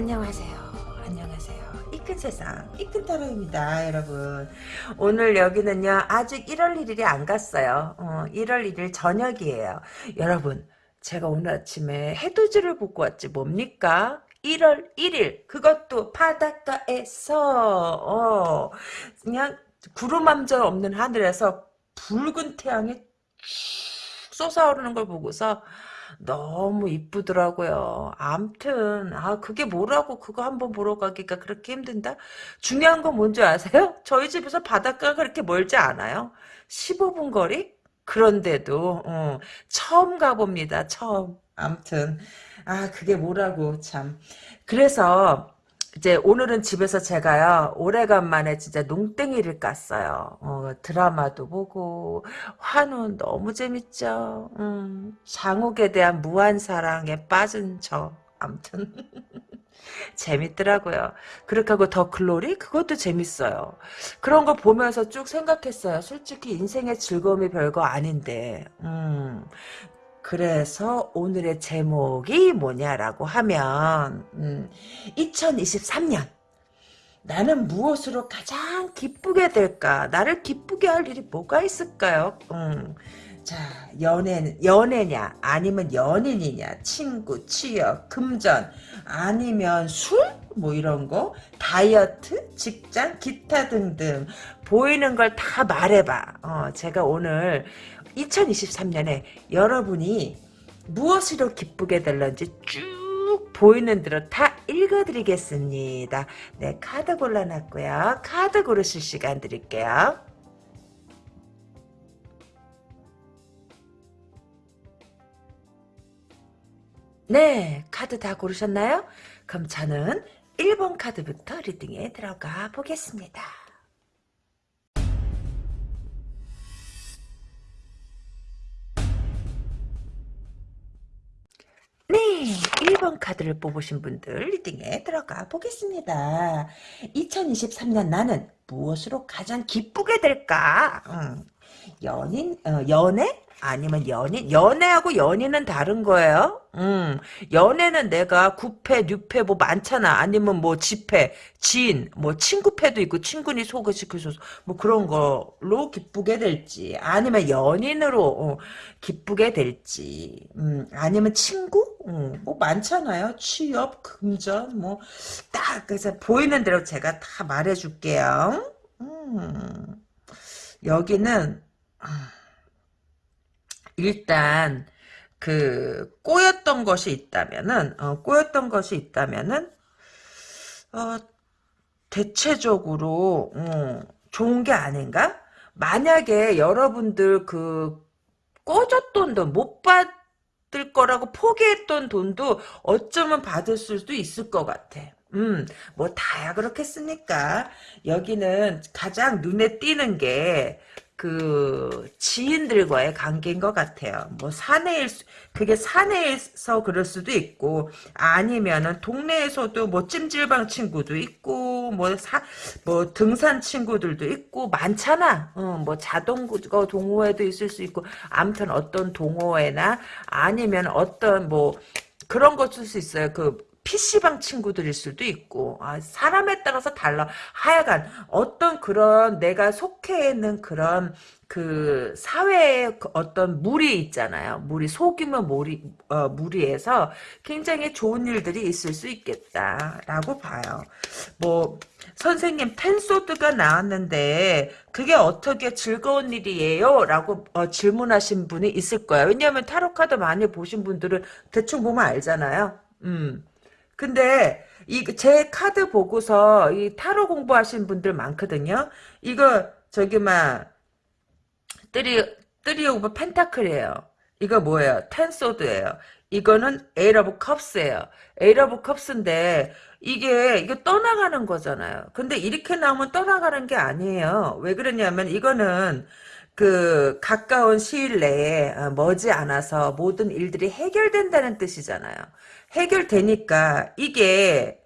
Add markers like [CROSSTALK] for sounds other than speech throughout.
안녕하세요. 안녕하세요. 이큰 세상, 이큰 타로입니다, 여러분. 오늘 여기는요, 아직 1월 1일이 안 갔어요. 어, 1월 1일 저녁이에요. 여러분, 제가 오늘 아침에 해돋이를 보고 왔지, 뭡니까? 1월 1일, 그것도 바닷가에서, 어, 그냥 구름 한 점 없는 하늘에서 붉은 태양이 쏟아오르는 걸 보고서, 너무 이쁘더라고요. 암튼 아 그게 뭐라고 그거 한번 보러 가기가 그렇게 힘든다? 중요한 건 뭔지 아세요? [LAUGHS] 저희 집에서 바닷가가 그렇게 멀지 않아요. 15분 거리? 그런데도 어, 처음 가봅니다. 처음. 암튼 아 그게 뭐라고 참. 그래서 이제 오늘은 집에서 제가요 오래간만에 진짜 농땡이를 깠어요. 어, 드라마도 보고 환우 너무 재밌죠. 음, 장욱에 대한 무한 사랑에 빠진 저 암튼 [LAUGHS] 재밌더라고요. 그렇게 하고 더 글로리 그것도 재밌어요. 그런 거 보면서 쭉 생각했어요. 솔직히 인생의 즐거움이 별거 아닌데 음, 그래서 오늘의 제목이 뭐냐라고 하면 음, 2023년 나는 무엇으로 가장 기쁘게 될까? 나를 기쁘게 할 일이 뭐가 있을까요? 음, 자, 연애, 연애냐, 아니면 연인이냐, 친구, 취업, 금전, 아니면 술? 뭐 이런 거, 다이어트, 직장, 기타 등등. 보이는 걸 다 말해봐. 어, 제가 오늘 2023년에 여러분이 무엇으로 기쁘게 될런지 쭉 보이는 대로 다 읽어드리겠습니다. 네, 카드 골라놨고요. 카드 고르실 시간 드릴게요. 네, 카드 다 고르셨나요? 그럼 저는 1번 카드부터 리딩에 들어가 보겠습니다. 1번 카드를 뽑으신 분들 리딩에 들어가 보겠습니다. 2023년 나는 무엇으로 가장 기쁘게 될까? 음, 연인, 어, 연애? 아니면 연인? 연애하고 연인은 다른 거예요. 음, 연애는 내가 구패, 뉴패 뭐 많잖아. 아니면 뭐 지패, 지인, 뭐 친구패도 있고 친구니 소개시켜줘서 뭐 그런 걸로 기쁘게 될지. 아니면 연인으로 어, 기쁘게 될지. 음, 아니면 친구? 음, 뭐 많잖아요. 취업, 금전, 뭐 딱 그래서 보이는 대로 제가 다 말해줄게요. 음, 여기는 아, 일단 그 꼬였던 것이 있다면은 어, 꼬였던 것이 있다면은 어, 대체적으로 어, 좋은 게 아닌가? 만약에 여러분들 그 꿔줬던 돈 못 받을 거라고 포기했던 돈도 어쩌면 받을 수도 있을 것 같아. 음, 뭐 다야 그렇겠습니까? 여기는 가장 눈에 띄는 게 그 지인들과의 관계인 것 같아요. 뭐 사내일 그게 사내에서 그럴 수도 있고 아니면은 동네에서도 뭐 찜질방 친구도 있고 뭐 사뭐 뭐 등산 친구들도 있고 많잖아. 어, 뭐 자동거 동호회도 있을 수 있고 아무튼 어떤 동호회나 아니면 어떤 뭐 그런 거 쓸 수 있어요. 그 PC방 친구들일 수도 있고 아, 사람에 따라서 달라 하여간 어떤 그런 내가 속해 있는 그런 그 사회의 그 어떤 무리 있잖아요. 무리 속이면 무리 어, 무리에서 굉장히 좋은 일들이 있을 수 있겠다라고 봐요. 뭐 선생님 텐소드가 나왔는데 그게 어떻게 즐거운 일이에요? 라고 어, 질문하신 분이 있을 거예요. 왜냐하면 타로 카드 많이 보신 분들은 대충 보면 알잖아요. 음. 근데 이 제 카드 보고서 이 타로 공부하신 분들 많거든요. 이거 저기 막 three three of pentacle이에요. 이거 뭐예요? ten sword예요. 이거는 eight of cups예요. eight of cups인데 이게 이거 떠나가는 거잖아요. 근데 이렇게 나오면 떠나가는 게 아니에요. 왜 그러냐면 이거는 그 가까운 시일 내에 어, 머지 않아서 모든 일들이 해결된다는 뜻이잖아요. 해결되니까 이게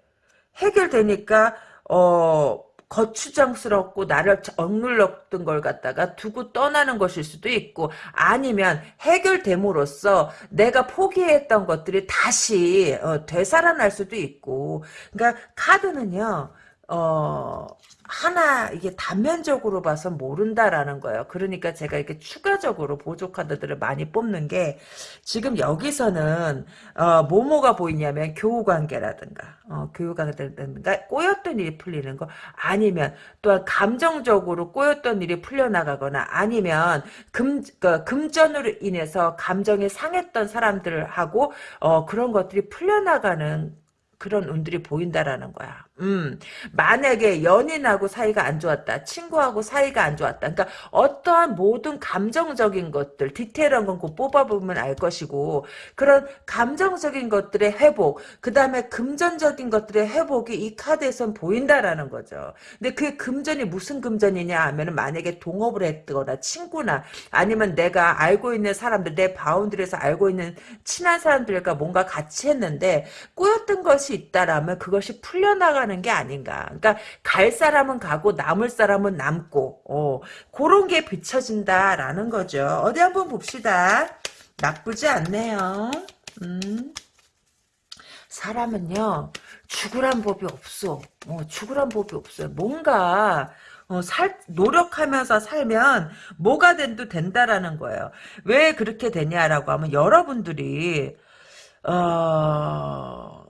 해결되니까 어 거추장스럽고 나를 억눌렀던 걸 갖다가 두고 떠나는 것일 수도 있고 아니면 해결됨으로써 내가 포기했던 것들이 다시 어, 되살아날 수도 있고. 그러니까 카드는요 어 하나 이게 단면적으로 봐서 모른다라는 거예요. 그러니까 제가 이렇게 추가적으로 보조 카드들을 많이 뽑는 게 지금 여기서는 어, 뭐뭐가 보이냐면 교우 관계라든가 어, 교우 관계라든가 꼬였던 일이 풀리는 거 아니면 또한 감정적으로 꼬였던 일이 풀려나가거나 아니면 금 그, 금전으로 인해서 감정이 상했던 사람들하고 어, 그런 것들이 풀려나가는 그런 운들이 보인다라는 거야. 음, 만약에 연인하고 사이가 안 좋았다. 친구하고 사이가 안 좋았다. 그러니까 어떠한 모든 감정적인 것들, 디테일한 건꼭 뽑아보면 알 것이고 그런 감정적인 것들의 회복, 그 다음에 금전적인 것들의 회복이 이 카드에선 보인다라는 거죠. 근데 그 금전이 무슨 금전이냐 하면 만약에 동업을 했거나 친구나 아니면 내가 알고 있는 사람들, 내 바운드리에서 알고 있는 친한 사람들과 뭔가 같이 했는데 꼬였던 것이 있다라면 그것이 풀려나가 하는 게 아닌가. 그러니까 갈 사람은 가고 남을 사람은 남고 어, 그런 게 비춰진다라는 거죠. 어디 한번 봅시다. 나쁘지 않네요. 음. 사람은요 죽으란 법이 없어. 어, 죽으란 법이 없어요. 뭔가 어, 살, 노력하면서 살면 뭐가 된도 된다라는 거예요. 왜 그렇게 되냐라고 하면 여러분들이 어,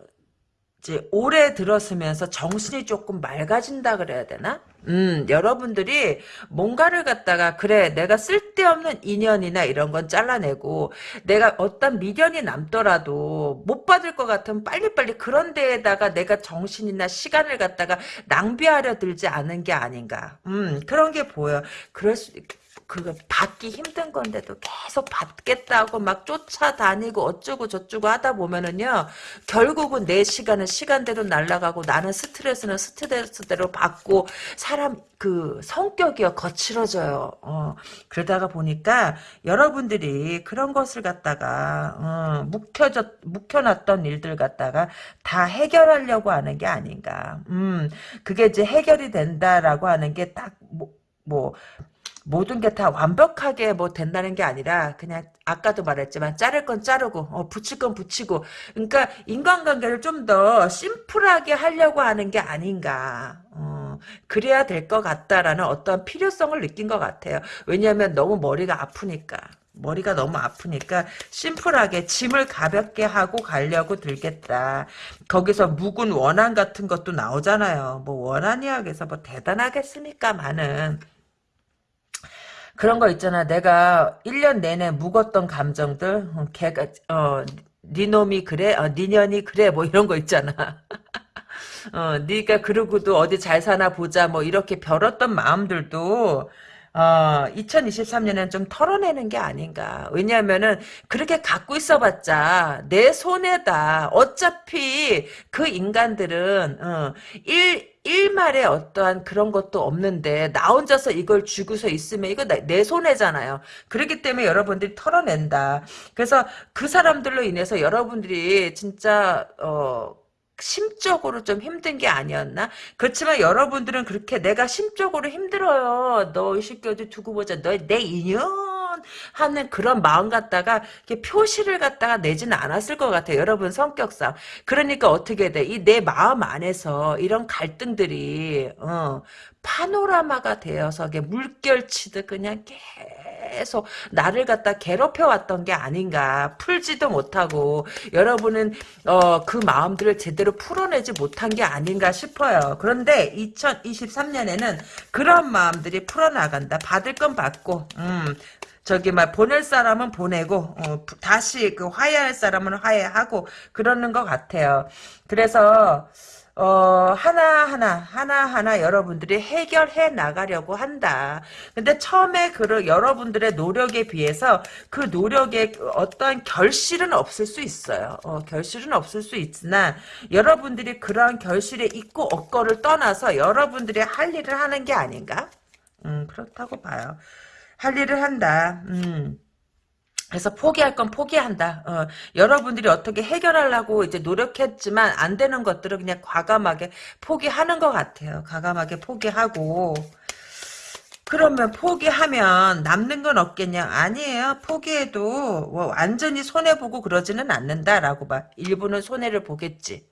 이제 오래 들었으면서 정신이 조금 맑아진다 그래야 되나? 음, 여러분들이 뭔가를 갖다가 그래 내가 쓸데없는 인연이나 이런 건 잘라내고 내가 어떤 미련이 남더라도 못 받을 것 같으면 빨리빨리 그런 데에다가 내가 정신이나 시간을 갖다가 낭비하려 들지 않은 게 아닌가. 음, 그런 게 보여. 그럴 수 그거 받기 힘든 건데도 계속 받겠다고 막 쫓아다니고 어쩌고 저쩌고 하다 보면은요 결국은 내 시간은 시간대로 날아가고 나는 스트레스는 스트레스대로 받고 사람 그 성격이요 거칠어져요. 어, 그러다가 보니까 여러분들이 그런 것을 갖다가 어, 묵혀져 묵혀놨던 일들 갖다가 다 해결하려고 하는 게 아닌가. 음, 그게 이제 해결이 된다라고 하는 게딱 뭐, 뭐 모든 게 다 완벽하게 뭐 된다는 게 아니라 그냥 아까도 말했지만 자를 건 자르고 어, 붙일 건 붙이고 그러니까 인간관계를 좀 더 심플하게 하려고 하는 게 아닌가 어, 그래야 될 것 같다라는 어떤 필요성을 느낀 것 같아요 왜냐하면 너무 머리가 아프니까 머리가 너무 아프니까 심플하게 짐을 가볍게 하고 가려고 들겠다. 거기서 묵은 원한 같은 것도 나오잖아요. 뭐 원한 이야 그래서 뭐 대단하겠습니까 많은. 그런 거 있잖아. 내가 1년 내내 묵었던 감정들, 어, 걔가, 어, 네 놈이 그래? 어, 네 년이 그래? 뭐 이런 거 있잖아. [LAUGHS] 어, 네가 그러고도 어디 잘 사나 보자. 뭐 이렇게 벼었던 마음들도 어, 2023년에는 좀 털어내는 게 아닌가. 왜냐하면은 그렇게 갖고 있어봤자 내 손에다 어차피 그 인간들은 어, 일 일말에 어떠한 그런 것도 없는데 나 혼자서 이걸 쥐고서 있으면 이거 내 손해잖아요. 그렇기 때문에 여러분들이 털어낸다. 그래서 그 사람들로 인해서 여러분들이 진짜 어 심적으로 좀 힘든 게 아니었나? 그렇지만 여러분들은 그렇게 내가 심적으로 힘들어요. 너 어디 두고 보자. 너 내 인연 하는 그런 마음 갖다가 표시를 갖다가 내지는 않았을 것 같아요. 여러분 성격상. 그러니까 어떻게 돼? 이 내 마음 안에서 이런 갈등들이 어, 파노라마가 되어서 물결치듯 그냥 계속 나를 갖다 괴롭혀 왔던 게 아닌가 풀지도 못하고 여러분은 어, 그 마음들을 제대로 풀어내지 못한 게 아닌가 싶어요. 그런데 2023년에는 그런 마음들이 풀어나간다. 받을 건 받고 음, 저기 막 보낼 사람은 보내고 어, 다시 그 화해할 사람은 화해하고 그러는 것 같아요. 그래서 어, 하나하나, 하나하나 여러분들이 해결해 나가려고 한다. 근데 처음에 그, 여러분들의 노력에 비해서 그 노력에 어떠한 결실은 없을 수 있어요. 어, 결실은 없을 수 있으나, 여러분들이 그러한 결실에 있고 없고를 떠나서 여러분들이 할 일을 하는 게 아닌가? 음, 그렇다고 봐요. 할 일을 한다. 음. 그래서 포기할 건 포기한다. 어, 여러분들이 어떻게 해결하려고 이제 노력했지만 안 되는 것들을 그냥 과감하게 포기하는 것 같아요. 과감하게 포기하고. 그러면 포기하면 남는 건 없겠냐? 아니에요. 포기해도 뭐 완전히 손해보고 그러지는 않는다라고 봐. 일부는 손해를 보겠지.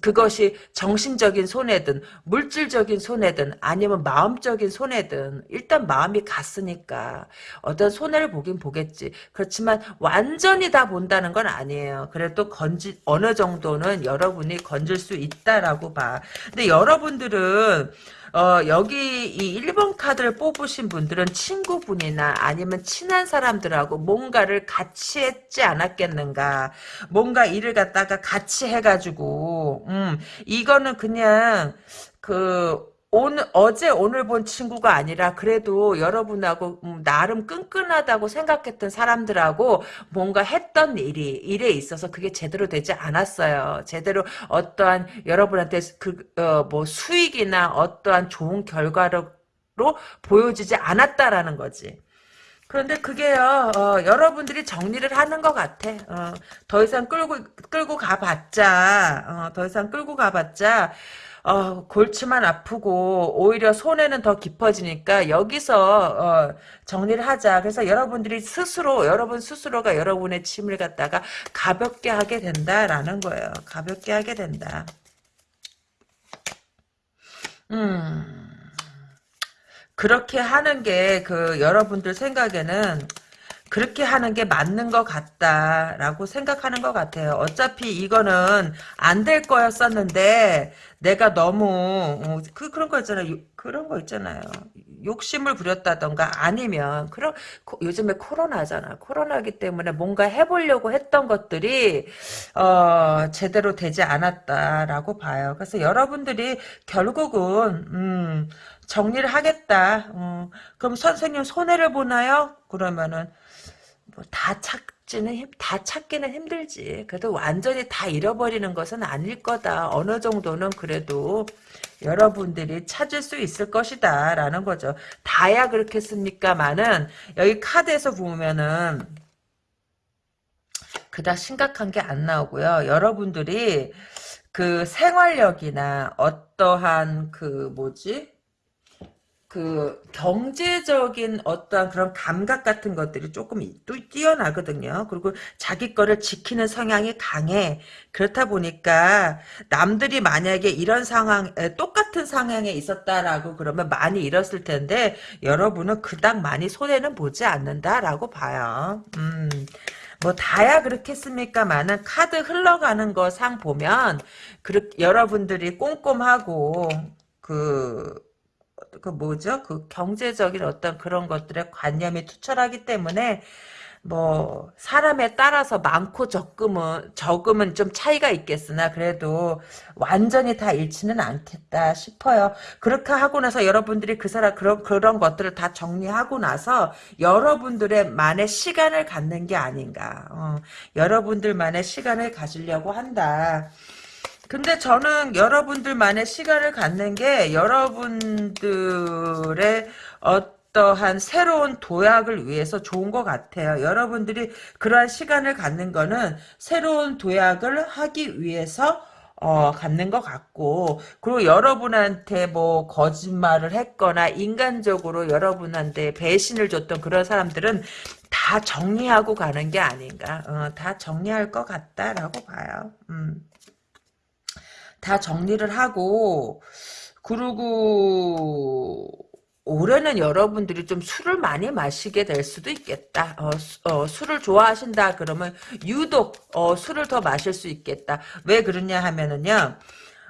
그것이 정신적인 손해든 물질적인 손해든 아니면 마음적인 손해든 일단 마음이 갔으니까 어떤 손해를 보긴 보겠지. 그렇지만 완전히 다 본다는 건 아니에요. 그래도 건지 어느 정도는 여러분이 건질 수 있다라고 봐. 근데 여러분들은 어, 여기 이 1번 카드를 뽑으신 분들은 친구분이나 아니면 친한 사람들하고 뭔가를 같이 했지 않았겠는가. 뭔가 일을 갖다가 같이 해가지고, 음, 이거는 그냥, 그, 오늘 어제 오늘 본 친구가 아니라 그래도 여러분하고 음, 나름 끈끈하다고 생각했던 사람들하고 뭔가 했던 일이 일에 있어서 그게 제대로 되지 않았어요. 제대로 어떠한 여러분한테 그뭐 수익이나 어떠한 좋은 결과로 보여지지 않았다라는 거지. 그런데 그게요, 어, 여러분들이 정리를 하는 것 같아. 어, 더 이상 끌고, 끌고 가봤자, 어, 더 이상 끌고 가봤자, 어, 골치만 아프고 오히려 손해는 더 깊어지니까 여기서 어, 정리를 하자. 그래서 여러분들이 스스로 여러분 스스로가 여러분의 짐을 갖다가 가볍게 하게 된다라는 거예요. 가볍게 하게 된다. 음. 그렇게 하는 게 그 여러분들 생각에는 그렇게 하는 게 맞는 것 같다라고 생각하는 것 같아요. 어차피 이거는 안 될 거였었는데 내가 너무 어, 그 그런 거 있잖아요. 그런 거 있잖아요. 욕심을 부렸다던가 아니면 그런 요즘에 코로나잖아. 코로나기 때문에 뭔가 해보려고 했던 것들이 어, 제대로 되지 않았다라고 봐요. 그래서 여러분들이 결국은 음, 정리를 하겠다. 음, 그럼 선생님 손해를 보나요? 그러면은 뭐 다 찾지는 힘, 다 찾기는 힘들지. 그래도 완전히 다 잃어버리는 것은 아닐 거다. 어느 정도는 그래도 여러분들이 찾을 수 있을 것이다. 라는 거죠. 다야 그렇겠습니까만은 여기 카드에서 보면은 그닥 심각한 게 안 나오고요. 여러분들이 그 생활력이나 어떠한 그 뭐지? 그 경제적인 어떠한 그런 감각 같은 것들이 조금 뛰어나거든요. 그리고 자기 거를 지키는 성향이 강해. 그렇다 보니까 남들이 만약에 이런 상황 똑같은 상황에 있었다라고 그러면 많이 잃었을 텐데 여러분은 그닥 많이 손해는 보지 않는다라고 봐요. 음. 뭐 다야 그렇겠습니까만은 카드 흘러가는 거 상 보면 그 여러분들이 꼼꼼하고 그 그 뭐죠? 그 경제적인 어떤 그런 것들에 관념이 투철하기 때문에 뭐 사람에 따라서 많고 적금은 적음은 좀 차이가 있겠으나 그래도 완전히 다 잃지는 않겠다 싶어요. 그렇게 하고 나서 여러분들이 그 사람 그런 그런 것들을 다 정리하고 나서 여러분들의 만의 시간을 갖는 게 아닌가. 어, 여러분들만의 시간을 가지려고 한다. 근데 저는 여러분들만의 시간을 갖는 게 여러분들의 어떠한 새로운 도약을 위해서 좋은 것 같아요. 여러분들이 그러한 시간을 갖는 거는 새로운 도약을 하기 위해서 어, 갖는 것 같고, 그리고 여러분한테 뭐, 거짓말을 했거나, 인간적으로 여러분한테 배신을 줬던 그런 사람들은 다 정리하고 가는 게 아닌가, 어, 다 정리할 것 같다라고 봐요. 음. 다 정리를 하고 그리고 올해는 여러분들이 좀 술을 많이 마시게 될 수도 있겠다. 어, 어, 술을 좋아하신다 그러면 유독 어, 술을 더 마실 수 있겠다. 왜 그러냐 하면은요.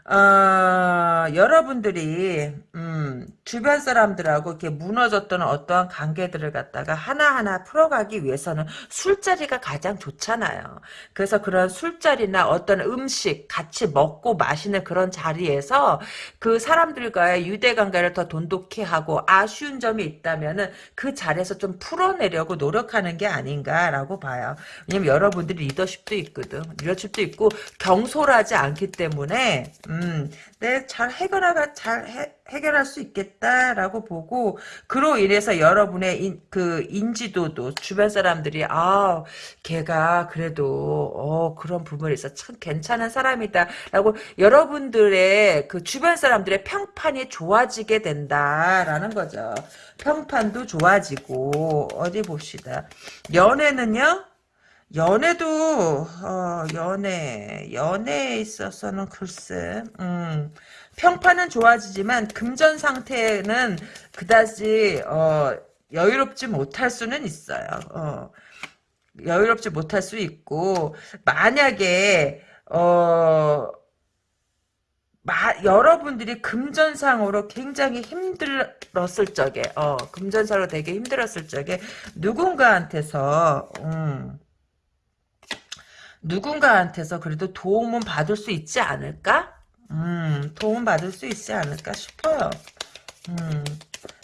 어, 여러분들이 음, 주변 사람들하고 이렇게 무너졌던 어떠한 관계들을 갖다가 하나하나 풀어가기 위해서는 술자리가 가장 좋잖아요. 그래서 그런 술자리나 어떤 음식 같이 먹고 마시는 그런 자리에서 그 사람들과의 유대관계를 더 돈독히 하고 아쉬운 점이 있다면은 그 자리에서 좀 풀어내려고 노력하는 게 아닌가라고 봐요. 왜냐면 여러분들이 리더십도 있거든. 리더십도 있고 경솔하지 않기 때문에 음, 내잘 해결하가 잘 해, 해결할 수 있겠다라고 보고 그로 인해서 여러분의 인, 그 인지도도 주변 사람들이 아 걔가 그래도 어 그런 부분에 있어 참 괜찮은 사람이다라고 여러분들의 그 주변 사람들의 평판이 좋아지게 된다라는 거죠. 평판도 좋아지고 어디 봅시다. 연애는요. 연애도 어, 연애 연애에 있어서는 글쎄 음, 평판은 좋아지지만 금전 상태는 그다지 어, 여유롭지 못할 수는 있어요. 어, 여유롭지 못할 수 있고 만약에 어 마, 여러분들이 금전상으로 굉장히 힘들었을 적에, 어, 금전상으로 되게 힘들었을 적에, 누군가한테서, 음, 누군가한테서 그래도 도움은 받을 수 있지 않을까? 음, 도움 받을 수 있지 않을까 싶어요. 음,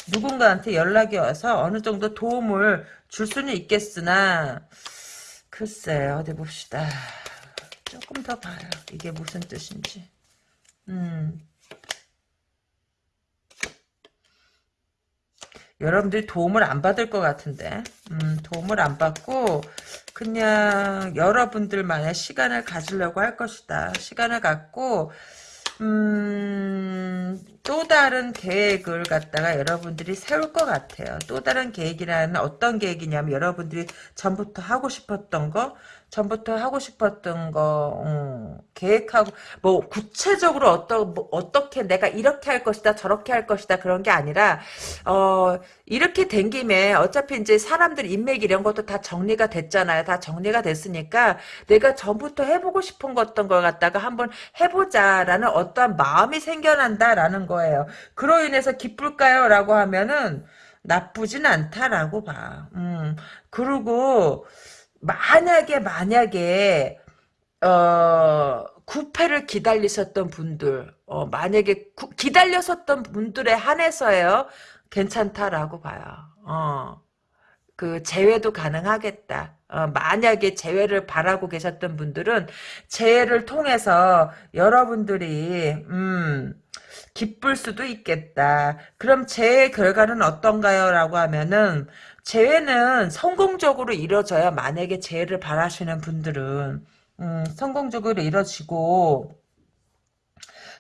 누군가한테 연락이 와서 어느 정도 도움을 줄 수는 있겠으나, 글쎄, 어디 봅시다. 조금 더 봐요. 이게 무슨 뜻인지. 음. 여러분들이 도움을 안 받을 것 같은데 음, 도움을 안 받고 그냥 여러분들만의 시간을 가지려고 할 것이다. 시간을 갖고 음, 또 다른 계획을 갖다가 여러분들이 세울 것 같아요. 또 다른 계획이라는 어떤 계획이냐면 여러분들이 전부터 하고 싶었던 거 전부터 하고 싶었던 거 음, 계획하고 뭐 구체적으로 어떤 뭐 어떻게 내가 이렇게 할 것이다 저렇게 할 것이다 그런 게 아니라 어 이렇게 된 김에 어차피 이제 사람들 인맥 이런 것도 다 정리가 됐잖아요. 다 정리가 됐으니까 내가 전부터 해보고 싶은 거 어떤 걸 갖다가 한번 해보자라는 어떠한 마음이 생겨난다라는 거예요. 그로 인해서 기쁠까요? 라고 하면은 나쁘진 않다라고 봐. 음, 그리고 만약에 만약에 어 구패를 기다리셨던 분들 어 만약에 구, 기다렸었던 분들에 한해서요 괜찮다라고 봐요. 어. 그 재회도 가능하겠다. 어, 만약에 재회를 바라고 계셨던 분들은 재회를 통해서 여러분들이 음 기쁠 수도 있겠다. 그럼 재회 결과는 어떤가요? 라고 하면은 재회는 성공적으로 이뤄져야 만약에 재회를 바라시는 분들은 음, 성공적으로 이뤄지고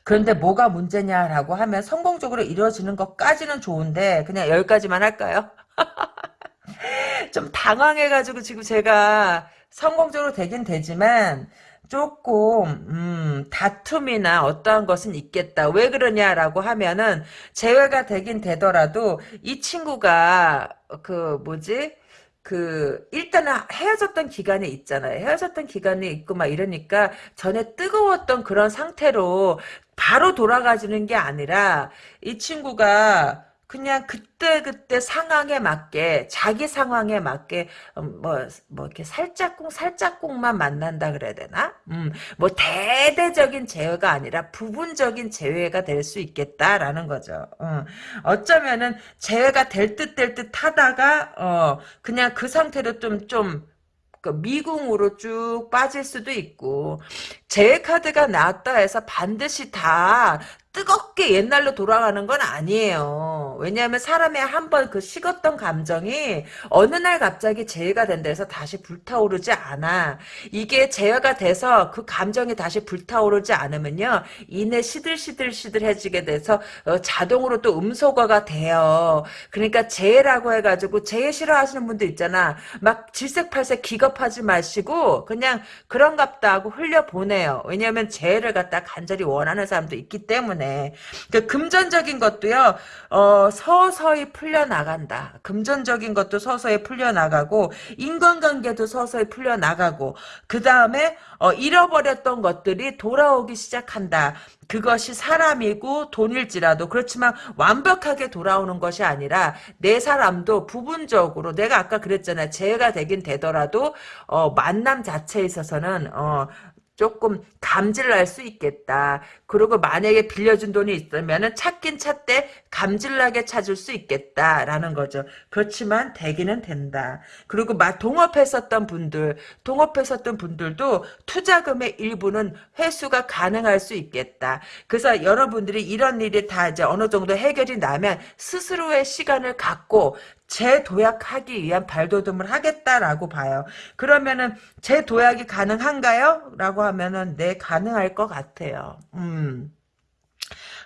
그런데 뭐가 문제냐라고 하면 성공적으로 이루어지는 것까지는 좋은데 그냥 여기까지만 할까요? [LAUGHS] 좀 당황해가지고 지금 제가 성공적으로 되긴 되지만 조금 음, 다툼이나 어떠한 것은 있겠다. 왜 그러냐라고 하면은 재회가 되긴 되더라도 이 친구가 그 뭐지? 그 일단은 헤어졌던 기간이 있잖아요. 헤어졌던 기간이 있고 막 이러니까 전에 뜨거웠던 그런 상태로 바로 돌아가지는 게 아니라 이 친구가 그냥 그때 그때 상황에 맞게 자기 상황에 맞게 뭐뭐 음, 뭐 이렇게 살짝꿍 살짝꿍만 만난다 그래야 되나? 음, 뭐 대대적인 제외가 아니라 부분적인 제외가 될 수 있겠다라는 거죠. 어. 어쩌면은 제외가 될 듯 될 듯 하다가 어 그냥 그 상태로 좀좀 그 미궁으로 쭉 빠질 수도 있고 제 카드가 나왔다 해서 반드시 다 뜨겁게 옛날로 돌아가는 건 아니에요. 왜냐하면 사람의 한 번 그 식었던 감정이 어느 날 갑자기 재해가 된다 해서 다시 불타오르지 않아. 이게 재해가 돼서 그 감정이 다시 불타오르지 않으면요. 이내 시들시들시들해지게 돼서 어, 자동으로 또 음소거가 돼요. 그러니까 재해라고 해가지고 재해 싫어하시는 분들 있잖아. 막 질색팔색 기겁하지 마시고 그냥 그런갑다 하고 흘려보내요. 왜냐하면 재해를 갖다 간절히 원하는 사람도 있기 때문에 때문에 그 금전적인 것도요 어, 서서히 풀려나간다. 금전적인 것도 서서히 풀려나가고 인간관계도 서서히 풀려나가고 그 다음에 어, 잃어버렸던 것들이 돌아오기 시작한다. 그것이 사람이고 돈일지라도 그렇지만 완벽하게 돌아오는 것이 아니라 내 사람도 부분적으로 내가 아까 그랬잖아요. 재해가 되긴 되더라도 어, 만남 자체에 있어서는 어, 조금 감질 날 수 있겠다. 그리고 만약에 빌려준 돈이 있으면은 찾긴 찾되 감질나게 찾을 수 있겠다라는 거죠. 그렇지만 되기는 된다. 그리고 막 동업했었던 분들, 동업했었던 분들도 투자금의 일부는 회수가 가능할 수 있겠다. 그래서 여러분들이 이런 일이 다 이제 어느 정도 해결이 나면 스스로의 시간을 갖고 재도약하기 위한 발돋움을 하겠다라고 봐요. 그러면은 재도약이 가능한가요? 라고 하면은 네 가능할 것 같아요. 음.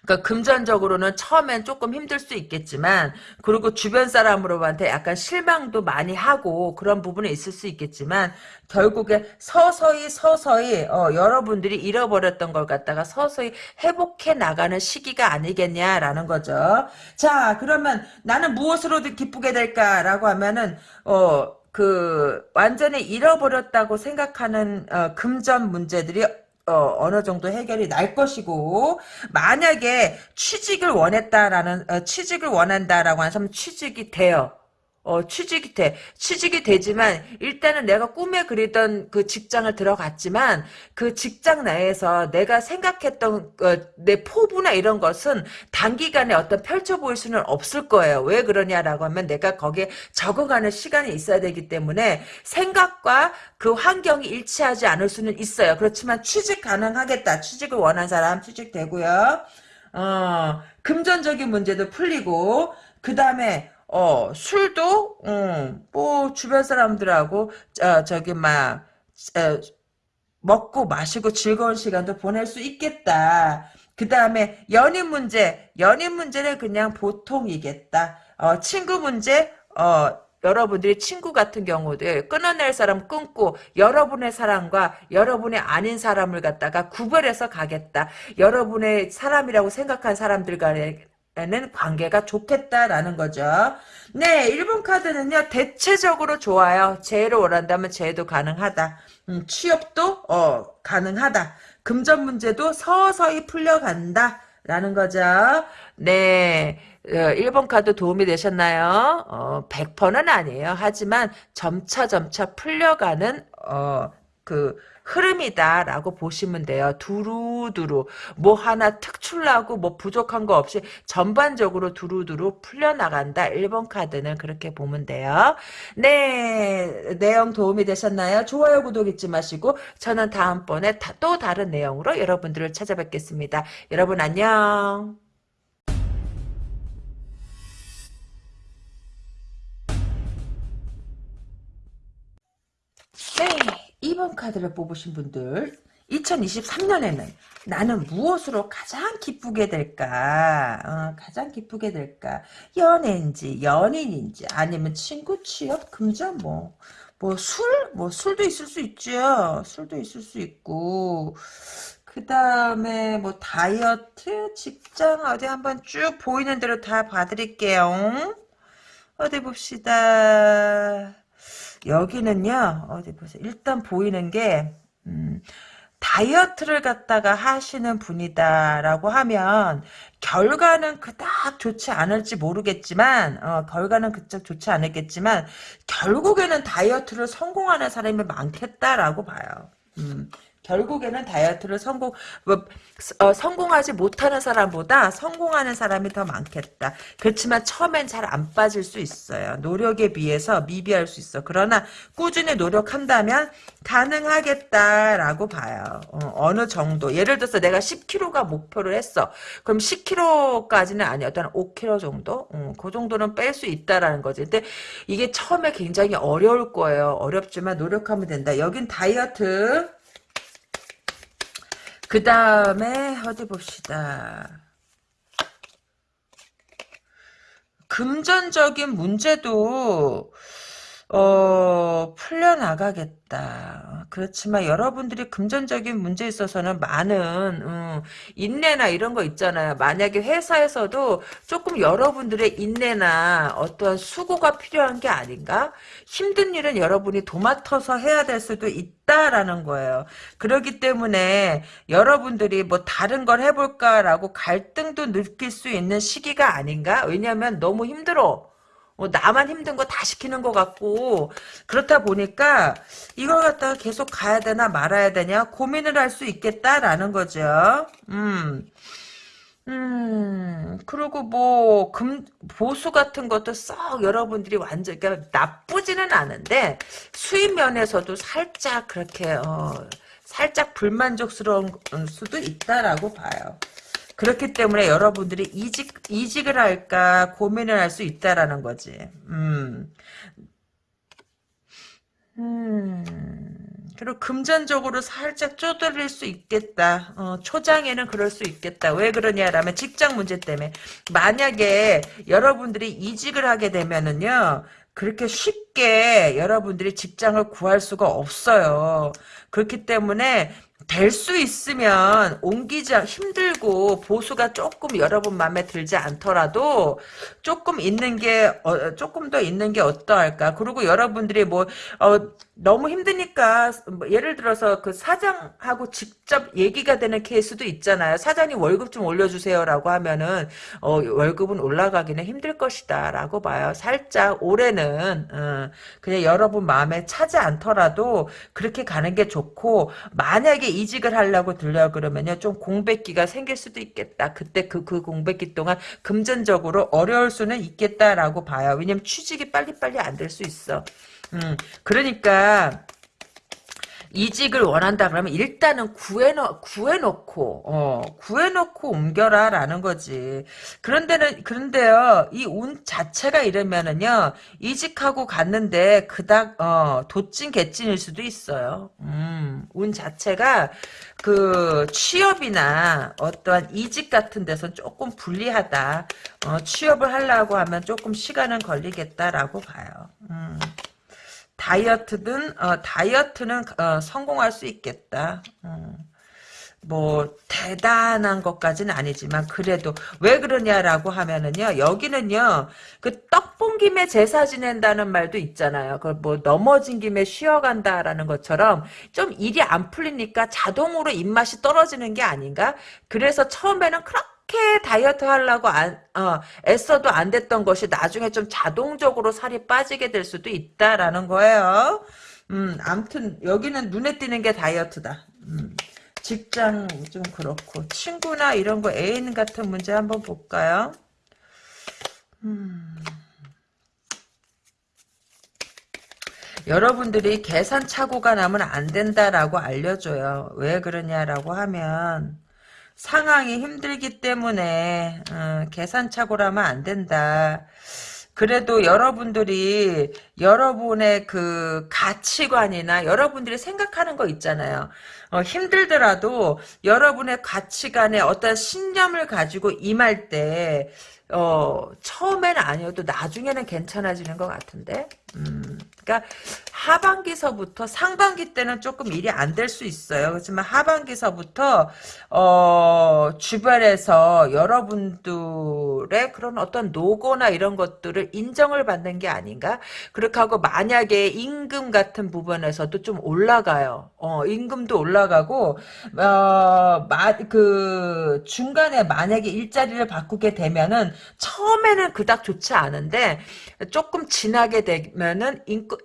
그러니까 금전적으로는 처음엔 조금 힘들 수 있겠지만 그리고 주변 사람으로한테 약간 실망도 많이 하고 그런 부분이 있을 수 있겠지만 결국에 서서히 서서히 어, 여러분들이 잃어버렸던 걸 갖다가 서서히 회복해 나가는 시기가 아니겠냐라는 거죠. 자 그러면 나는 무엇으로 기쁘게 될까라고 하면은 어. 그 완전히 잃어버렸다고 생각하는 어, 금전 문제들이 어, 어느 정도 해결이 날 것이고 만약에 취직을 원했다라는 어, 취직을 원한다라고 사람 취직이 돼요. 어, 취직이 돼. 취직이 되지만, 일단은 내가 꿈에 그리던 그 직장을 들어갔지만, 그 직장 내에서 내가 생각했던, 어, 내 포부나 이런 것은 단기간에 어떤 펼쳐 보일 수는 없을 거예요. 왜 그러냐라고 하면 내가 거기에 적응하는 시간이 있어야 되기 때문에, 생각과 그 환경이 일치하지 않을 수는 있어요. 그렇지만 취직 가능하겠다. 취직을 원한 사람 취직되고요. 어, 금전적인 문제도 풀리고, 그 다음에 어, 술도, 음, 뭐, 주변 사람들하고, 어, 저기, 막, 어, 먹고 마시고 즐거운 시간도 보낼 수 있겠다. 그 다음에 연인 문제, 연인 문제는 그냥 보통이겠다. 어, 친구 문제, 어, 여러분들이 친구 같은 경우들 끊어낼 사람 끊고 여러분의 사람과 여러분의 아닌 사람을 갖다가 구별해서 가겠다. 여러분의 사람이라고 생각한 사람들 간에 는 관계가 좋겠다라는 거죠. 네, 1번 카드는요, 대체적으로 좋아요. 재해를 원한다면 재해도 가능하다. 음, 취업도, 어, 가능하다. 금전 문제도 서서히 풀려간다. 라는 거죠. 네. 1번 어, 카드 도움이 되셨나요? 어, 100%는 아니에요. 하지만 점차 점차 풀려가는, 어, 그, 흐름이다라고 보시면 돼요. 두루두루 뭐 하나 특출나고 뭐 부족한 거 없이 전반적으로 두루두루 풀려나간다. 1번 카드는 그렇게 보면 돼요. 네 내용 도움이 되셨나요? 좋아요 구독 잊지 마시고 저는 다음번에 또 다른 내용으로 여러분들을 찾아뵙겠습니다. 여러분 안녕. 네. 2번 카드를 뽑으신 분들 2023년에는 나는 무엇으로 가장 기쁘게 될까? 어, 가장 기쁘게 될까? 연애인지 연인인지 아니면 친구 취업 금전 뭐. 뭐 술? 뭐 술도 있을 수 있죠. 술도 있을 수 있고 그 다음에 뭐 다이어트 직장 어디 한번 쭉 보이는 대로 다 봐드릴게요. 어디 봅시다. 여기는요, 어디 보세요. 일단 보이는 게, 음, 다이어트를 갖다가 하시는 분이다라고 하면 결과는 그닥 좋지 않을지 모르겠지만 어, 결과는 그닥 좋지 않겠지만 결국에는 다이어트를 성공하는 사람이 많겠다라고 봐요. 음, 결국에는 다이어트를 성공 뭐, 어, 성공하지 못하는 사람보다 성공하는 사람이 더 많겠다. 그렇지만 처음엔 잘 안 빠질 수 있어요. 노력에 비해서 미비할 수 있어. 그러나 꾸준히 노력한다면 가능하겠다라고 봐요. 어, 느 정도. 예를 들어서 내가 10kg가 목표를 했어. 그럼 10kg까지는 아니었던 5kg 정도? 어, 그 정도는 뺄 수 있다라는 거지. 근데 이게 처음에 굉장히 어려울 거예요. 어렵지만 노력하면 된다. 여긴 다이어트 그 다음에 어디 봅시다. 금전적인 문제도 어, 풀려나가겠다. 그렇지만 여러분들이 금전적인 문제에 있어서는 많은 음, 인내나 이런 거 있잖아요. 만약에 회사에서도 조금 여러분들의 인내나 어떠한 수고가 필요한 게 아닌가? 힘든 일은 여러분이 도맡아서 해야 될 수도 있다라는 거예요. 그렇기 때문에 여러분들이 뭐 다른 걸 해볼까라고 갈등도 느낄 수 있는 시기가 아닌가? 왜냐하면 너무 힘들어. 뭐 나만 힘든 거 다 시키는 것 같고 그렇다 보니까 이걸 갖다가 계속 가야 되나 말아야 되냐 고민을 할 수 있겠다라는 거죠. 음. 음, 그리고 뭐, 금, 보수 같은 것도 썩 여러분들이 완전, 그러니까 나쁘지는 않은데, 수입 면에서도 살짝 그렇게, 어, 살짝 불만족스러운 수도 있다라고 봐요. 그렇기 때문에 여러분들이 이직, 이직을 할까 고민을 할 수 있다라는 거지. 음. 음. 그리고 금전적으로 살짝 쪼들릴 수 있겠다. 어, 초장에는 그럴 수 있겠다. 왜 그러냐라면 직장 문제 때문에. 만약에 여러분들이 이직을 하게 되면은요. 그렇게 쉽게 여러분들이 직장을 구할 수가 없어요. 그렇기 때문에 될 수 있으면 옮기지 힘들고 보수가 조금 여러분 마음에 들지 않더라도 조금 있는 게 어, 조금 더 있는 게 어떠할까? 그리고 여러분들이 뭐 어, 너무 힘드니까 뭐 예를 들어서 그 사장하고 직접 얘기가 되는 케이스도 있잖아요. 사장님 월급 좀 올려주세요라고 하면은 어, 월급은 올라가기는 힘들 것이다라고 봐요. 살짝 올해는 어, 그냥 여러분 마음에 차지 않더라도 그렇게 가는 게 좋고 만약에 이직을 하려고 들려 그러면요. 좀 공백기가 생길 수도 있겠다. 그때 그, 그 공백기 동안 금전적으로 어려울 수는 있겠다라고 봐요. 왜냐면 취직이 빨리빨리 안 될 수 있어 음, 그러니까 이직을 원한다 그러면 일단은 구해놓, 구해놓고, 어, 구해놓고 옮겨라 라는 거지. 그런데는, 그런데요, 이 운 자체가 이러면은요, 이직하고 갔는데, 그닥, 어, 도찐 개찐일 수도 있어요. 음, 운 자체가, 그, 취업이나 어떠한 이직 같은 데서 조금 불리하다. 어, 취업을 하려고 하면 조금 시간은 걸리겠다라고 봐요. 음. 다이어트든 어, 다이어트는 어, 성공할 수 있겠다. 음. 뭐 대단한 것까지는 아니지만 그래도 왜 그러냐라고 하면은요 여기는요 그 떡본 김에 제사 지낸다는 말도 있잖아요 그뭐 넘어진 김에 쉬어간다라는 것처럼 좀 일이 안 풀리니까 자동으로 입맛이 떨어지는 게 아닌가 그래서 처음에는 그렇게 그렇게 다이어트 하려고 안, 어, 애써도 안 됐던 것이 나중에 좀 자동적으로 살이 빠지게 될 수도 있다라는 거예요. 음, 암튼 여기는 눈에 띄는 게 다이어트다. 음, 직장 좀 그렇고 친구나 이런 거 애인 같은 문제 한번 볼까요? 음. 여러분들이 계산 착오가 나면 안 된다라고 알려줘요. 왜 그러냐라고 하면 상황이 힘들기 때문에 어, 계산착오라면 안 된다. 그래도 여러분들이 여러분의 그 가치관이나 여러분들이 생각하는 거 있잖아요. 어, 힘들더라도 여러분의 가치관에 어떤 신념을 가지고 임할 때 어, 처음에는 아니어도 나중에는 괜찮아지는 것 같은데. 음, 그러니까 하반기서부터 상반기 때는 조금 일이 안 될 수 있어요. 그렇지만 하반기서부터 어, 주변에서 여러분들의 그런 어떤 노고나 이런 것들을 인정을 받는 게 아닌가? 그렇게 하고 만약에 임금 같은 부분에서도 좀 올라가요. 어, 임금도 올라가고 어, 마, 그 중간에 만약에 일자리를 바꾸게 되면은 처음에는 그닥 좋지 않은데 조금 지나게 되면은 임금,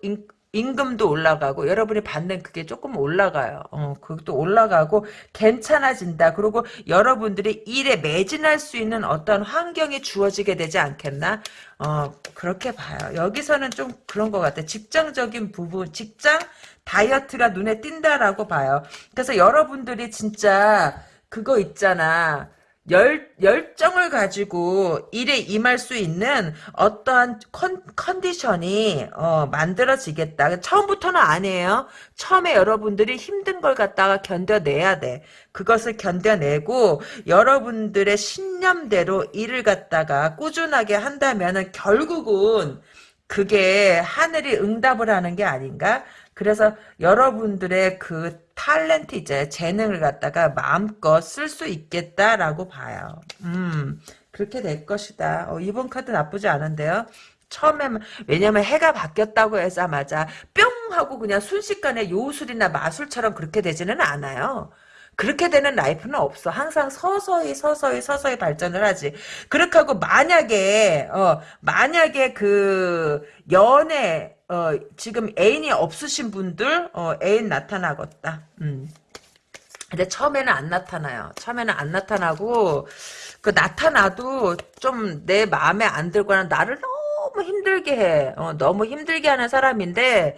임금도 올라가고 여러분이 받는 그게 조금 올라가요. 어, 그것도 올라가고 괜찮아진다. 그리고 여러분들이 일에 매진할 수 있는 어떤 환경이 주어지게 되지 않겠나? 어, 그렇게 봐요. 여기서는 좀 그런 것 같아요. 직장적인 부분, 직장 다이어트가 눈에 띈다라고 봐요. 그래서 여러분들이 진짜 그거 있잖아. 열, 열정을 가지고 일에 임할 수 있는 어떠한 컨, 컨디션이 어, 만들어지겠다. 처음부터는 아니에요. 처음에 여러분들이 힘든 걸 갖다가 견뎌내야 돼. 그것을 견뎌내고 여러분들의 신념대로 일을 갖다가 꾸준하게 한다면 결국은 그게 하늘이 응답을 하는 게 아닌가? 그래서 여러분들의 그 탤런트 이제 재능을 갖다가 마음껏 쓸 수 있겠다라고 봐요. 음, 그렇게 될 것이다. 어, 이번 카드 나쁘지 않은데요. 처음에 왜냐면 해가 바뀌었다고 해서마자 뿅 하고 그냥 순식간에 요술이나 마술처럼 그렇게 되지는 않아요. 그렇게 되는 라이프는 없어. 항상 서서히 서서히 서서히 발전을 하지. 그렇게 하고 만약에 어 만약에 그 연애 어 지금 애인이 없으신 분들 어 애인 나타나겠다. 음. 근데 처음에는 안 나타나요. 처음에는 안 나타나고 그 나타나도 좀 내 마음에 안 들거나 나를 너무 힘들게 해. 어, 너무 힘들게 하는 사람인데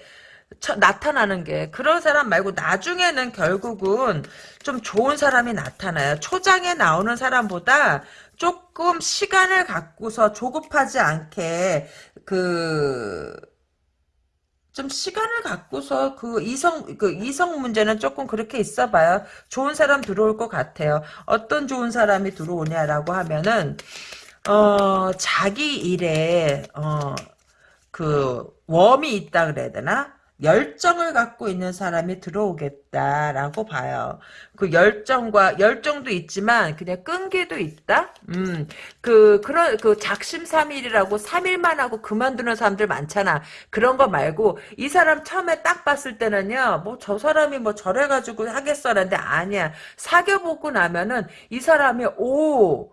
처, 나타나는 게 그런 사람 말고 나중에는 결국은 좀 좋은 사람이 나타나요. 초장에 나오는 사람보다 조금 시간을 갖고서 조급하지 않게 그 좀 시간을 갖고서 그 이성 그 이성 문제는 조금 그렇게 있어봐요. 좋은 사람 들어올 것 같아요. 어떤 좋은 사람이 들어오냐라고 하면은 어 자기 일에 어그 웜이 있다 그래야 되나? 열정을 갖고 있는 사람이 들어오겠다라고 봐요. 그 열정과 열정도 있지만 그냥 끈기도 있다. 음, 그 그런 그 작심삼일이라고 3일만 하고 그만두는 사람들 많잖아. 그런 거 말고 이 사람 처음에 딱 봤을 때는요. 뭐 저 사람이 뭐 저래 가지고 하겠어라는데 아니야. 사귀어 보고 나면은 이 사람이 오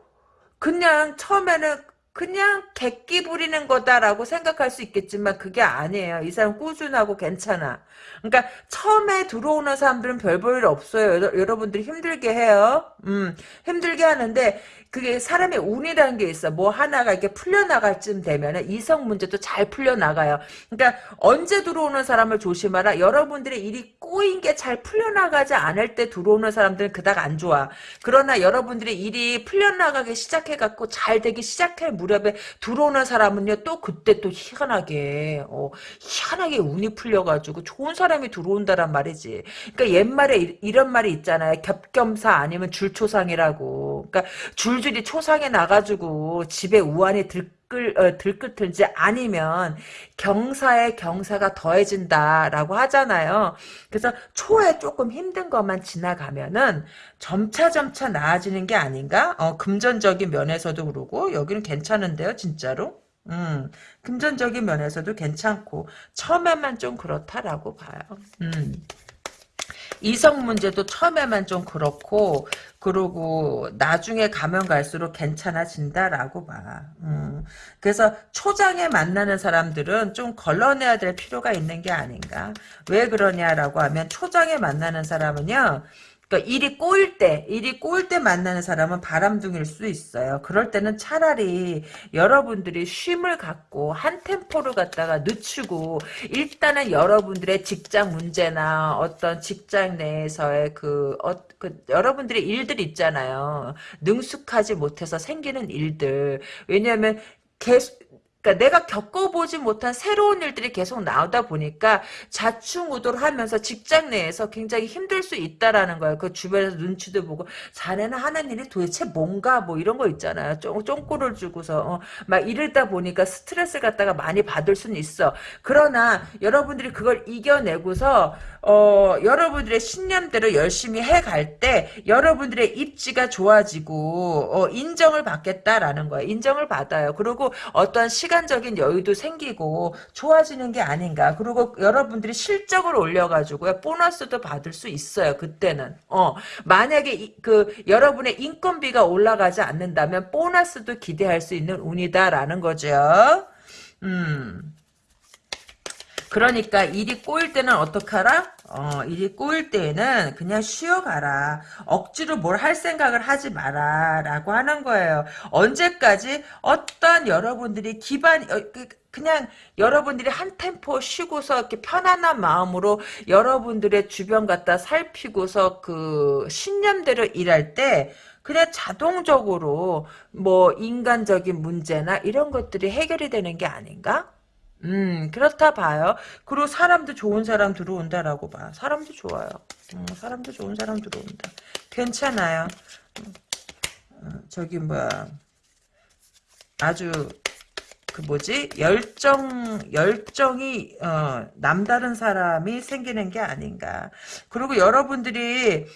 그냥 처음에는 그냥 객기 부리는 거다라고 생각할 수 있겠지만 그게 아니에요. 이 사람 꾸준하고 괜찮아. 그러니까 처음에 들어오는 사람들은 별 볼 일 없어요. 여러, 분들이 힘들게 해요. 음, 힘들게 하는데 그게 사람의 운이라는 게 있어. 뭐 하나가 이렇게 풀려나갈 쯤 되면은 이성 문제도 잘 풀려나가요. 그러니까 언제 들어오는 사람을 조심하라. 여러분들의 일이 꼬인 게 잘 풀려나가지 않을 때 들어오는 사람들은 그닥 안 좋아. 그러나 여러분들의 일이 풀려나가기 시작해갖고 잘 되기 시작할 무렵에 들어오는 사람은요 또 그때 또 희한하게 어, 희한하게 운이 풀려가지고 좋은 사람 이 들어온다란 말이지. 그러니까 옛말에 이, 런 말이 있잖아요. 겹겸사 아니면 줄초상이라고. 그러니까 줄 줄줄이 초상에 나가지고 집에 우환이 들끓, 어, 들끓든지 아니면 경사에 경사가 더해진다라고 하잖아요. 그래서 초에 조금 힘든 것만 지나가면은 점차 점차 나아지는 게 아닌가? 어, 금전적인 면에서도 그러고 여기는 괜찮은데요, 진짜로? 음, 금전적인 면에서도 괜찮고 처음에만 좀 그렇다라고 봐요. 음. 이성 문제도 처음에만 좀 그렇고 그러고 나중에 가면 갈수록 괜찮아진다라고 봐. 음. 그래서 초장에 만나는 사람들은 좀 걸러내야 될 필요가 있는 게 아닌가. 왜 그러냐라고 하면 초장에 만나는 사람은요. 그러니까 일이 꼬일 때, 일이 꼬일 때 만나는 사람은 바람둥일 수 있어요. 그럴 때는 차라리 여러분들이 쉼을 갖고 한 템포를 갖다가 늦추고 일단은 여러분들의 직장 문제나 어떤 직장 내에서의 그, 어, 그 여러분들의 일들 있잖아요. 능숙하지 못해서 생기는 일들. 왜냐하면 계속 그러니까 내가 겪어보지 못한 새로운 일들이 계속 나오다 보니까 자충우돌 하면서 직장 내에서 굉장히 힘들 수 있다라는 거예요. 그 주변에서 눈치도 보고 자네는 하는 일이 도대체 뭔가 뭐 이런 거 있잖아요. 쫑, 쫑꼬를 주고서 어, 막 이러다 보니까 스트레스 갖다가 많이 받을 수는 있어. 그러나 여러분들이 그걸 이겨내고서 어, 여러분들의 신념대로 열심히 해갈 때 여러분들의 입지가 좋아지고 어, 인정을 받겠다라는 거예요. 인정을 받아요. 그리고 어떤 시간적인 여유도 생기고 좋아지는 게 아닌가. 그리고 여러분들이 실적을 올려가지고 보너스도 받을 수 있어요. 그때는. 어, 만약에 이, 그 여러분의 인건비가 올라가지 않는다면 보너스도 기대할 수 있는 운이다라는 거죠. 음. 그러니까 일이 꼬일 때는 어떡하라? 어, 일이 꼬일 때에는 그냥 쉬어가라. 억지로 뭘 할 생각을 하지 마라. 라고 하는 거예요. 언제까지 어떤 여러분들이 기반, 어, 그, 그냥 여러분들이 한 템포 쉬고서 이렇게 편안한 마음으로 여러분들의 주변 갖다 살피고서 그 신념대로 일할 때 그냥 자동적으로 뭐 인간적인 문제나 이런 것들이 해결이 되는 게 아닌가? 음, 그렇다 봐요. 그리고 사람도 좋은 사람 들어온다라고 봐. 사람도 좋아요. 음, 사람도 좋은 사람 들어온다. 괜찮아요. 음, 저기 뭐야. 아주 그 뭐지 열정 열정이 어, 남다른 사람이 생기는 게 아닌가. 그리고 여러분들이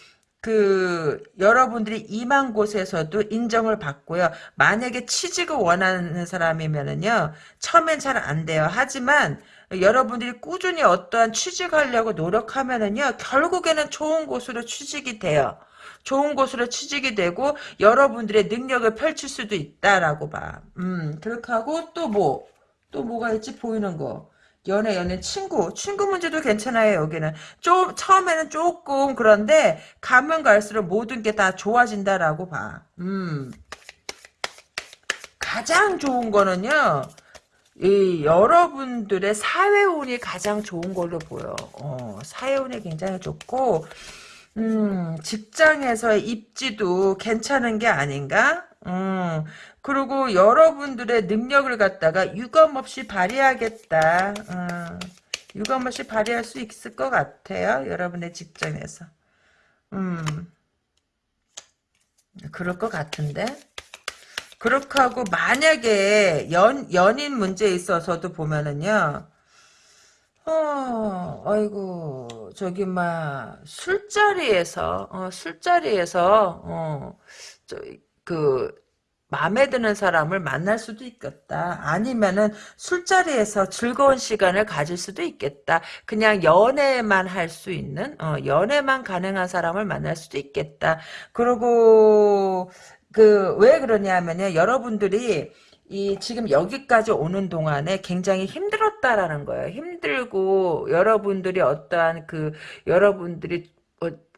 그 여러분들이 임한 곳에서도 인정을 받고요. 만약에 취직을 원하는 사람이면은요. 처음엔 잘 안 돼요. 하지만 여러분들이 꾸준히 어떠한 취직하려고 노력하면은요. 결국에는 좋은 곳으로 취직이 돼요. 좋은 곳으로 취직이 되고 여러분들의 능력을 펼칠 수도 있다라고 봐. 음 그렇게 하고 또 뭐? 또 뭐가 있지 보이는 거. 연애, 연애, 친구. 친구 문제도 괜찮아요, 여기는. 좀, 처음에는 조금 그런데, 가면 갈수록 모든 게 다 좋아진다라고 봐. 음. 가장 좋은 거는요, 이, 여러분들의 사회운이 가장 좋은 걸로 보여. 어, 사회운이 굉장히 좋고, 음, 직장에서의 입지도 괜찮은 게 아닌가? 음, 그리고 여러분들의 능력을 갖다가 유감없이 발휘하겠다. 음, 유감없이 발휘할 수 있을 것 같아요. 여러분의 직장에서. 음, 그럴 것 같은데? 그렇게 하고 만약에 연, 연인 문제에 있어서도 보면은요. 어, 아이고, 저기, 막, 술자리에서, 어, 술자리에서, 어, 저, 그, 마음에 드는 사람을 만날 수도 있겠다. 아니면은 술자리에서 즐거운 시간을 가질 수도 있겠다. 그냥 연애만 할 수 있는, 어, 연애만 가능한 사람을 만날 수도 있겠다. 그리고, 그, 왜 그러냐면요. 여러분들이, 이 지금 여기까지 오는 동안에 굉장히 힘들었다라는 거예요. 힘들고 여러분들이 어떠한 그 여러분들이 어,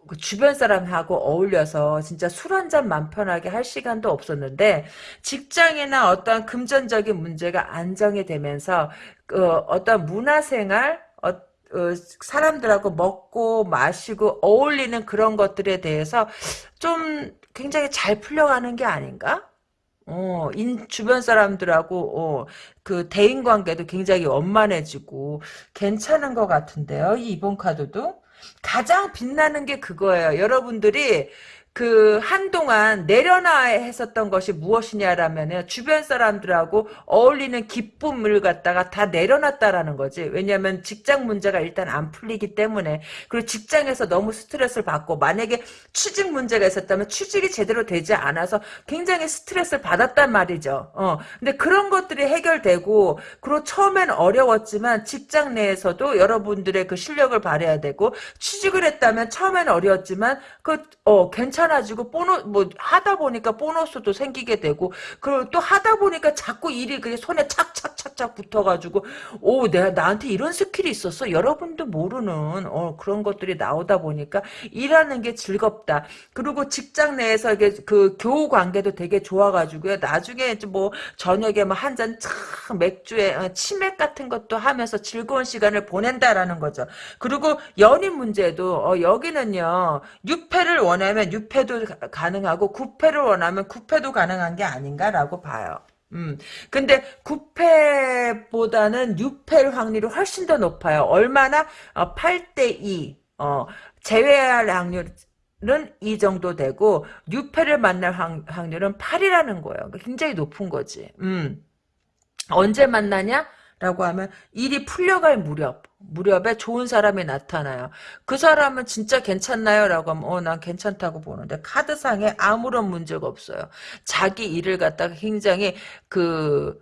그 주변 사람하고 어울려서 진짜 술 한 잔 맘 편하게 할 시간도 없었는데 직장이나 어떠한 금전적인 문제가 안정이 되면서 그 어떤 문화생활 어, 어, 사람들하고 먹고 마시고 어울리는 그런 것들에 대해서 좀 굉장히 잘 풀려가는 게 아닌가? 어, 인, 주변 사람들하고, 어, 그, 대인 관계도 굉장히 원만해지고, 괜찮은 것 같은데요, 이 이번 카드도? 가장 빛나는 게 그거예요. 여러분들이, 그 한동안 내려놔 했었던 것이 무엇이냐라면 주변 사람들하고 어울리는 기쁨을 갖다가 다 내려놨다라는 거지. 왜냐하면 직장 문제가 일단 안 풀리기 때문에 그리고 직장에서 너무 스트레스를 받고 만약에 취직 문제가 있었다면 취직이 제대로 되지 않아서 굉장히 스트레스를 받았단 말이죠. 어. 근데 그런 것들이 해결되고 그리고 처음엔 어려웠지만 직장 내에서도 여러분들의 그 실력을 발휘해야 되고 취직을 했다면 처음엔 어려웠지만 그 어 괜찮 괜찮아지고 보너 뭐 하다 보니까 보너스도 생기게 되고 그리고 또 하다 보니까 자꾸 일이 그 손에 착착착착 붙어가지고 오 내가 나한테 이런 스킬이 있었어? 여러분도 모르는 어 그런 것들이 나오다 보니까 일하는 게 즐겁다. 그리고 직장 내에서 이게 그 교우 관계도 되게 좋아가지고요. 나중에 뭐 저녁에 뭐 한잔 맥주에 어, 치맥 같은 것도 하면서 즐거운 시간을 보낸다라는 거죠. 그리고 연인 문제도 어 여기는요 유패를 원하면 유패 6패도 가능하고 9패를 원하면 9패도 가능한 게 아닌가라고 봐요. 음. 근데 9패보다는 6패일 확률이 훨씬 더 높아요. 얼마나? 어, 8대 2. 어, 제외할 확률 은이 정도 되고 6패를 만날 확 률은 8이라는 거예요. 그러니까 굉장히 높은 거지. 음. 언제 만나냐? 라고 하면 일이 풀려갈 무렵 무렵에 좋은 사람이 나타나요. 그 사람은 진짜 괜찮나요? 라고 하면 어 난 괜찮다고 보는데 카드상에 아무런 문제가 없어요. 자기 일을 갖다가 굉장히 그그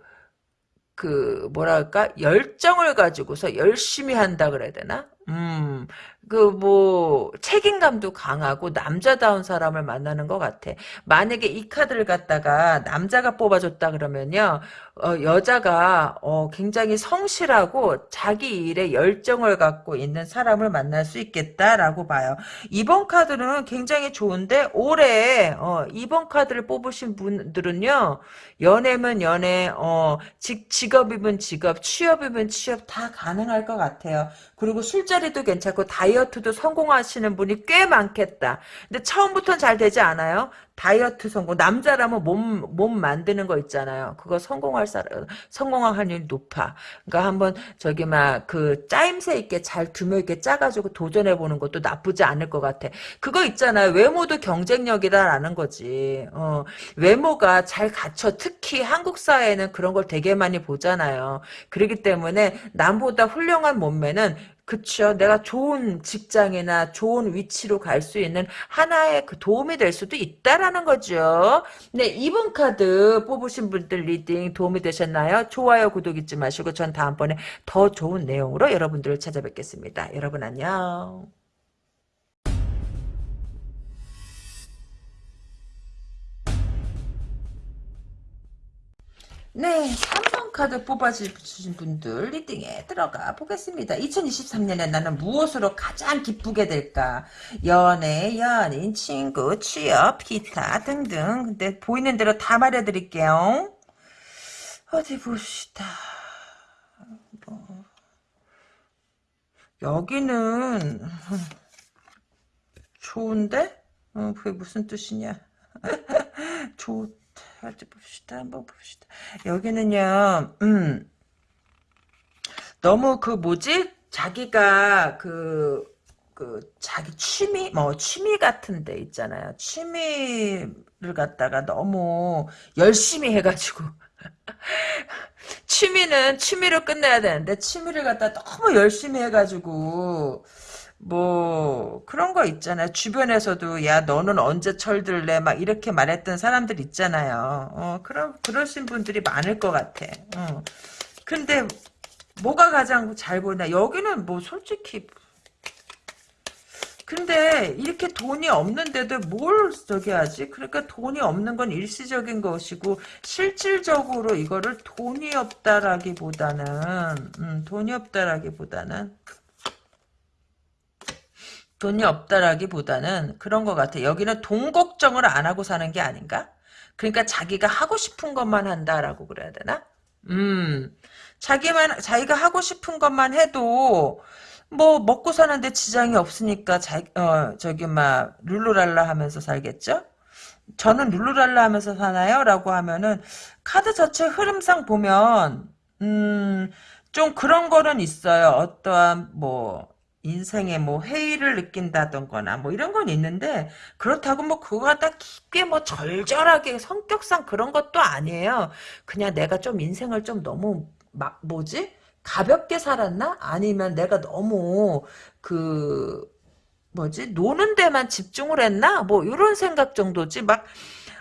뭐랄까 열정을 가지고서 열심히 한다 그래야 되나? 음, 그 뭐 책임감도 강하고 남자다운 사람을 만나는 것 같아. 만약에 이 카드를 갖다가 남자가 뽑아줬다 그러면요, 어, 여자가 어, 굉장히 성실하고 자기 일에 열정을 갖고 있는 사람을 만날 수 있겠다라고 봐요. 이번 카드는 굉장히 좋은데 올해 어, 이번 카드를 뽑으신 분들은요, 연애면 연애, 어, 직, 직업이면 직업, 취업이면 취업 다 가능할 것 같아요. 그리고 술자리 도 괜찮고 다이어트도 성공하시는 분이 꽤 많겠다. 근데 처음부터는 잘 되지 않아요? 다이어트 성공 남자라면 몸 몸 만드는 거 있잖아요. 그거 성공할 사람 성공할 확률이 높아. 그러니까 한번 저기 막 그 짜임새 있게 잘 두며 있게 짜가지고 도전해 보는 것도 나쁘지 않을 것 같아. 그거 있잖아요. 외모도 경쟁력이다라는 거지. 어, 외모가 잘 갖춰 특히 한국 사회에는 그런 걸 되게 많이 보잖아요. 그렇기 때문에 남보다 훌륭한 몸매는 그쵸. 내가 좋은 직장이나 좋은 위치로 갈 수 있는 하나의 그 도움이 될 수도 있다라는 거죠. 네, 이번 카드 뽑으신 분들 reading 도움이 되셨나요? 좋아요, 구독 잊지 마시고 전 다음번에 더 좋은 내용으로 여러분들을 찾아뵙겠습니다. 여러분 안녕. 네, 3번 카드 뽑아주신 분들 리딩에 들어가 보겠습니다. 2023년에 나는 무엇으로 가장 기쁘게 될까? 연애, 연인, 친구, 취업, 기타 등등. 근데 보이는 대로 다 말해드릴게요. 어디 봅시다. 뭐. 여기는 좋은데? 어, 그게 무슨 뜻이냐? [LAUGHS] 좋 어디 봅시다. 한번 봅시다. 여기는요, 음, 너무 그 뭐지? 자기가 그, 그, 자기 취미? 뭐, 취미 같은 데 있잖아요. 취미를 갖다가 너무 열심히 해가지고. [LAUGHS] 취미는 취미로 끝내야 되는데, 취미를 갖다 너무 열심히 해가지고, 뭐 그런 거 있잖아요. 주변에서도 야 너는 언제 철들래 막 이렇게 말했던 사람들 있잖아요. 어 그런 그러신 분들이 많을 것 같아. 어. 근데 뭐가 가장 잘 보이나 여기는 뭐 솔직히 근데 이렇게 돈이 없는데도 뭘 저기 하지? 그러니까 돈이 없는 건 일시적인 것이고 실질적으로 이거를 돈이 없다라기보다는 음, 돈이 없다라기보다는 돈이 없다라기보다는 그런 것 같아. 여기는 돈 걱정을 안 하고 사는 게 아닌가? 그러니까 자기가 하고 싶은 것만 한다라고 그래야 되나? 음, 자기만, 자기가 하고 싶은 것만 해도, 뭐, 먹고 사는데 지장이 없으니까, 자, 어, 저기, 막, 룰루랄라 하면서 살겠죠? 저는 룰루랄라 하면서 사나요? 라고 하면은, 카드 자체 흐름상 보면, 음, 좀 그런 거는 있어요. 어떠한, 뭐, 인생에 뭐 회의를 느낀다던거나 뭐 이런 건 있는데 그렇다고 뭐 그거 갖다 깊게 뭐 절절하게 성격상 그런 것도 아니에요. 그냥 내가 좀 인생을 좀 너무 막 뭐지? 가볍게 살았나? 아니면 내가 너무 그 뭐지? 노는 데만 집중을 했나? 뭐 이런 생각 정도지. 막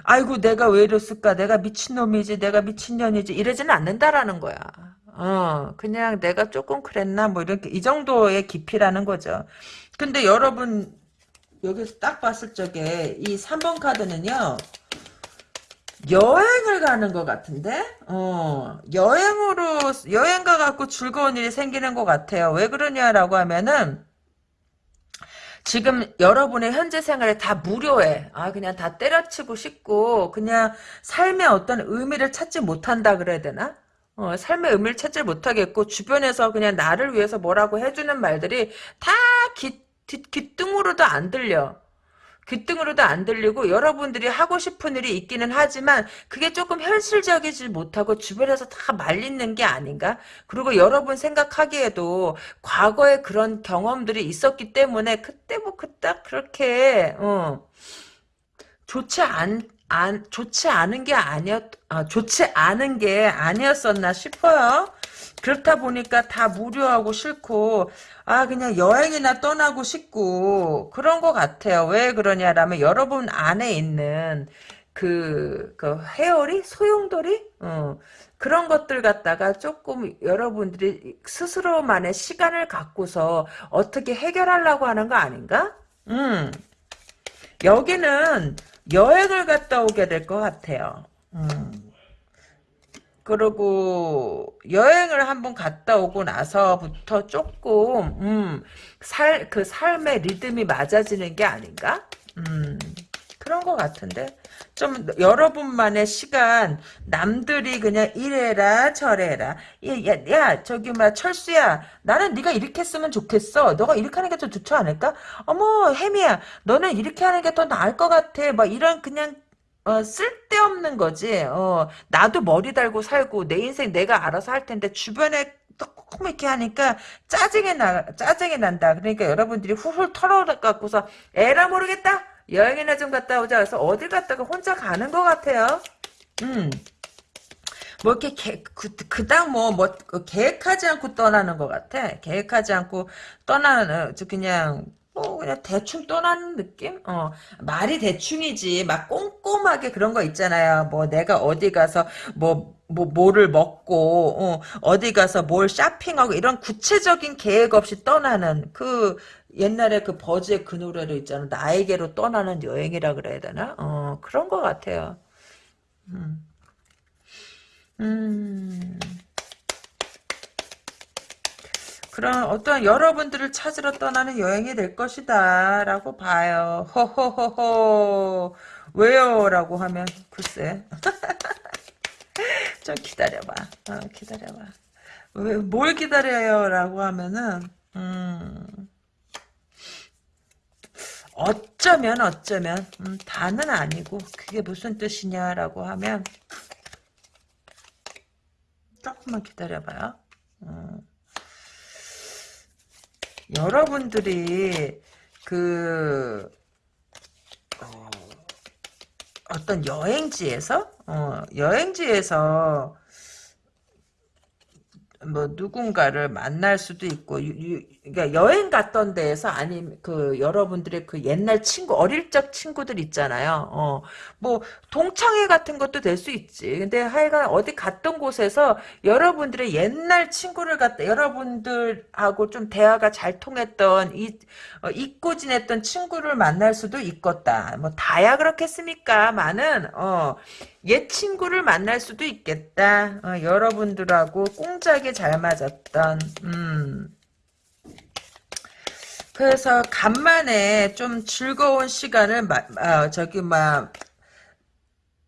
아이고 내가 왜 이랬을까? 내가 미친놈이지. 내가 미친년이지. 이러지는 않는다라는 거야. 어, 그냥 내가 조금 그랬나, 뭐, 이렇게, 이 정도의 깊이라는 거죠. 근데 여러분, 여기서 딱 봤을 적에, 이 3번 카드는요, 여행을 가는 것 같은데? 어, 여행으로, 여행 가갖고 즐거운 일이 생기는 것 같아요. 왜 그러냐라고 하면은, 지금 여러분의 현재 생활에 다 무료해. 아, 그냥 다 때려치고 싶고, 그냥 삶의 어떤 의미를 찾지 못한다 그래야 되나? 어, 삶의 의미를 찾지 못하겠고 주변에서 그냥 나를 위해서 뭐라고 해주는 말들이 다 귀, 귀, 귀등으로도 안 들려. 귀등으로도 안 들리고 여러분들이 하고 싶은 일이 있기는 하지만 그게 조금 현실적이지 못하고 주변에서 다 말리는 게 아닌가? 그리고 여러분 생각하기에도 과거에 그런 경험들이 있었기 때문에 그때 뭐 그딱 그렇게 어, 좋지 않 안, 좋지 않은 게 아니었, 아, 좋지 않은 게 아니었었나 싶어요. 그렇다 보니까 다 무료하고 싫고, 아, 그냥 여행이나 떠나고 싶고, 그런 것 같아요. 왜 그러냐라면, 여러분 안에 있는, 그, 그, 헤어리? 소용돌이? 어, 그런 것들 갖다가 조금 여러분들이 스스로만의 시간을 갖고서 어떻게 해결하려고 하는 거 아닌가? 음. 여기는 여행을 갔다 오게 될 것 같아요. 음. 그리고 여행을 한번 갔다 오고 나서부터 조금 음, 살, 그 삶의 리듬이 맞아지는 게 아닌가? 음, 그런 것 같은데 좀 여러분만의 시간 남들이 그냥 이래라 저래라. 야, 야, 야 저기 막 철수야 나는 네가 이렇게 했으면 좋겠어. 너가 이렇게 하는 게 더 좋지 않을까? 어머 혜미야 너는 이렇게 하는 게 더 나을 것 같아. 막 이런 그냥 어, 쓸데없는 거지. 어, 나도 머리 달고 살고 내 인생 내가 알아서 할 텐데 주변에 조금 이렇게 하니까 짜증이 나 짜증이 난다. 그러니까 여러분들이 훌훌 털어 갖고서 에라 모르겠다 여행이나 좀 갔다 오자 해서 어딜 갔다가 혼자 가는 것 같아요. 음. 뭐 이렇게 개, 그, 그닥 뭐, 뭐, 그 계획하지 않고 떠나는 것 같아. 계획하지 않고 떠나는, 그냥, 뭐, 그냥 대충 떠나는 느낌? 어, 말이 대충이지. 막 꼼꼼하게 그런 거 있잖아요. 뭐, 내가 어디 가서, 뭐, 뭐, 뭐를 먹고, 어, 어디 가서 뭘 쇼핑하고, 이런 구체적인 계획 없이 떠나는 그, 옛날에 그 버즈의 그 노래로 있잖아. 나에게로 떠나는 여행이라 그래야 되나? 어, 그런 것 같아요. 음. 음. 그런 어떤 여러분들을 찾으러 떠나는 여행이 될 것이다 라고 봐요. 호호호호 왜요? 라고 하면 글쎄 [LAUGHS] 좀 기다려봐. 어, 기다려봐. 왜, 뭘 기다려요? 라고 하면은 음, 어쩌면 어쩌면 음, 다는 아니고 그게 무슨 뜻이냐라고 하면 조금만 기다려봐요. 음. 여러분들이 그 어, 떤 여행지에서 어, 여행지에서 뭐 누군가를 만날 수도 있고 유, 유, 그러니까 여행 갔던 데에서 아니면 그 여러분들의 그 옛날 친구 어릴 적 친구들 있잖아요. 어, 뭐 동창회 같은 것도 될 수 있지. 근데 하여간 어디 갔던 곳에서 여러분들의 옛날 친구를 갖다 여러분들하고 좀 대화가 잘 통했던 이 어, 잊고 지냈던 친구를 만날 수도 있겠다. 뭐 다야 그렇겠습니까? 많은 어, 옛 친구를 만날 수도 있겠다. 어, 여러분들하고 꽁짝이 잘 맞았던 음. 그래서 간만에 좀 즐거운 시간을 마, 어, 저기 막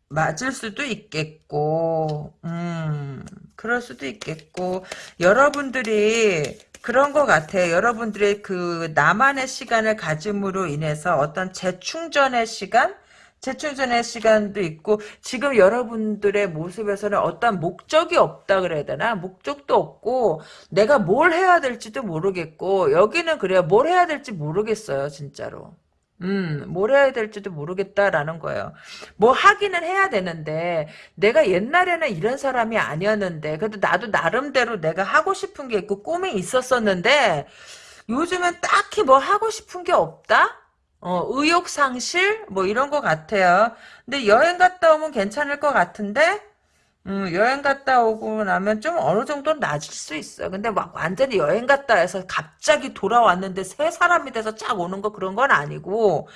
맞을 수도 있겠고, 음, 그럴 수도 있겠고, 여러분들이 그런 것 같아. 여러분들의 그 나만의 시간을 가짐으로 인해서 어떤 재충전의 시간? 재충전의 시간도 있고 지금 여러분들의 모습에서는 어떤 목적이 없다 그래야 되나 목적도 없고 내가 뭘 해야 될지도 모르겠고 여기는 그래요 뭘 해야 될지 모르겠어요 진짜로 음, 뭘 해야 될지도 모르겠다라는 거예요. 뭐 하기는 해야 되는데 내가 옛날에는 이런 사람이 아니었는데 그래도 나도 나름대로 내가 하고 싶은 게 있고 꿈이 있었었는데 요즘은 딱히 뭐 하고 싶은 게 없다? 어, 의욕 상실? 뭐 이런 것 같아요. 근데 여행 갔다 오면 괜찮을 것 같은데, 음, 여행 갔다 오고 나면 좀 어느 정도 낮을 수 있어. 근데 막 완전히 여행 갔다 해서 갑자기 돌아왔는데 새 사람이 돼서 쫙 오는 거 그런 건 아니고,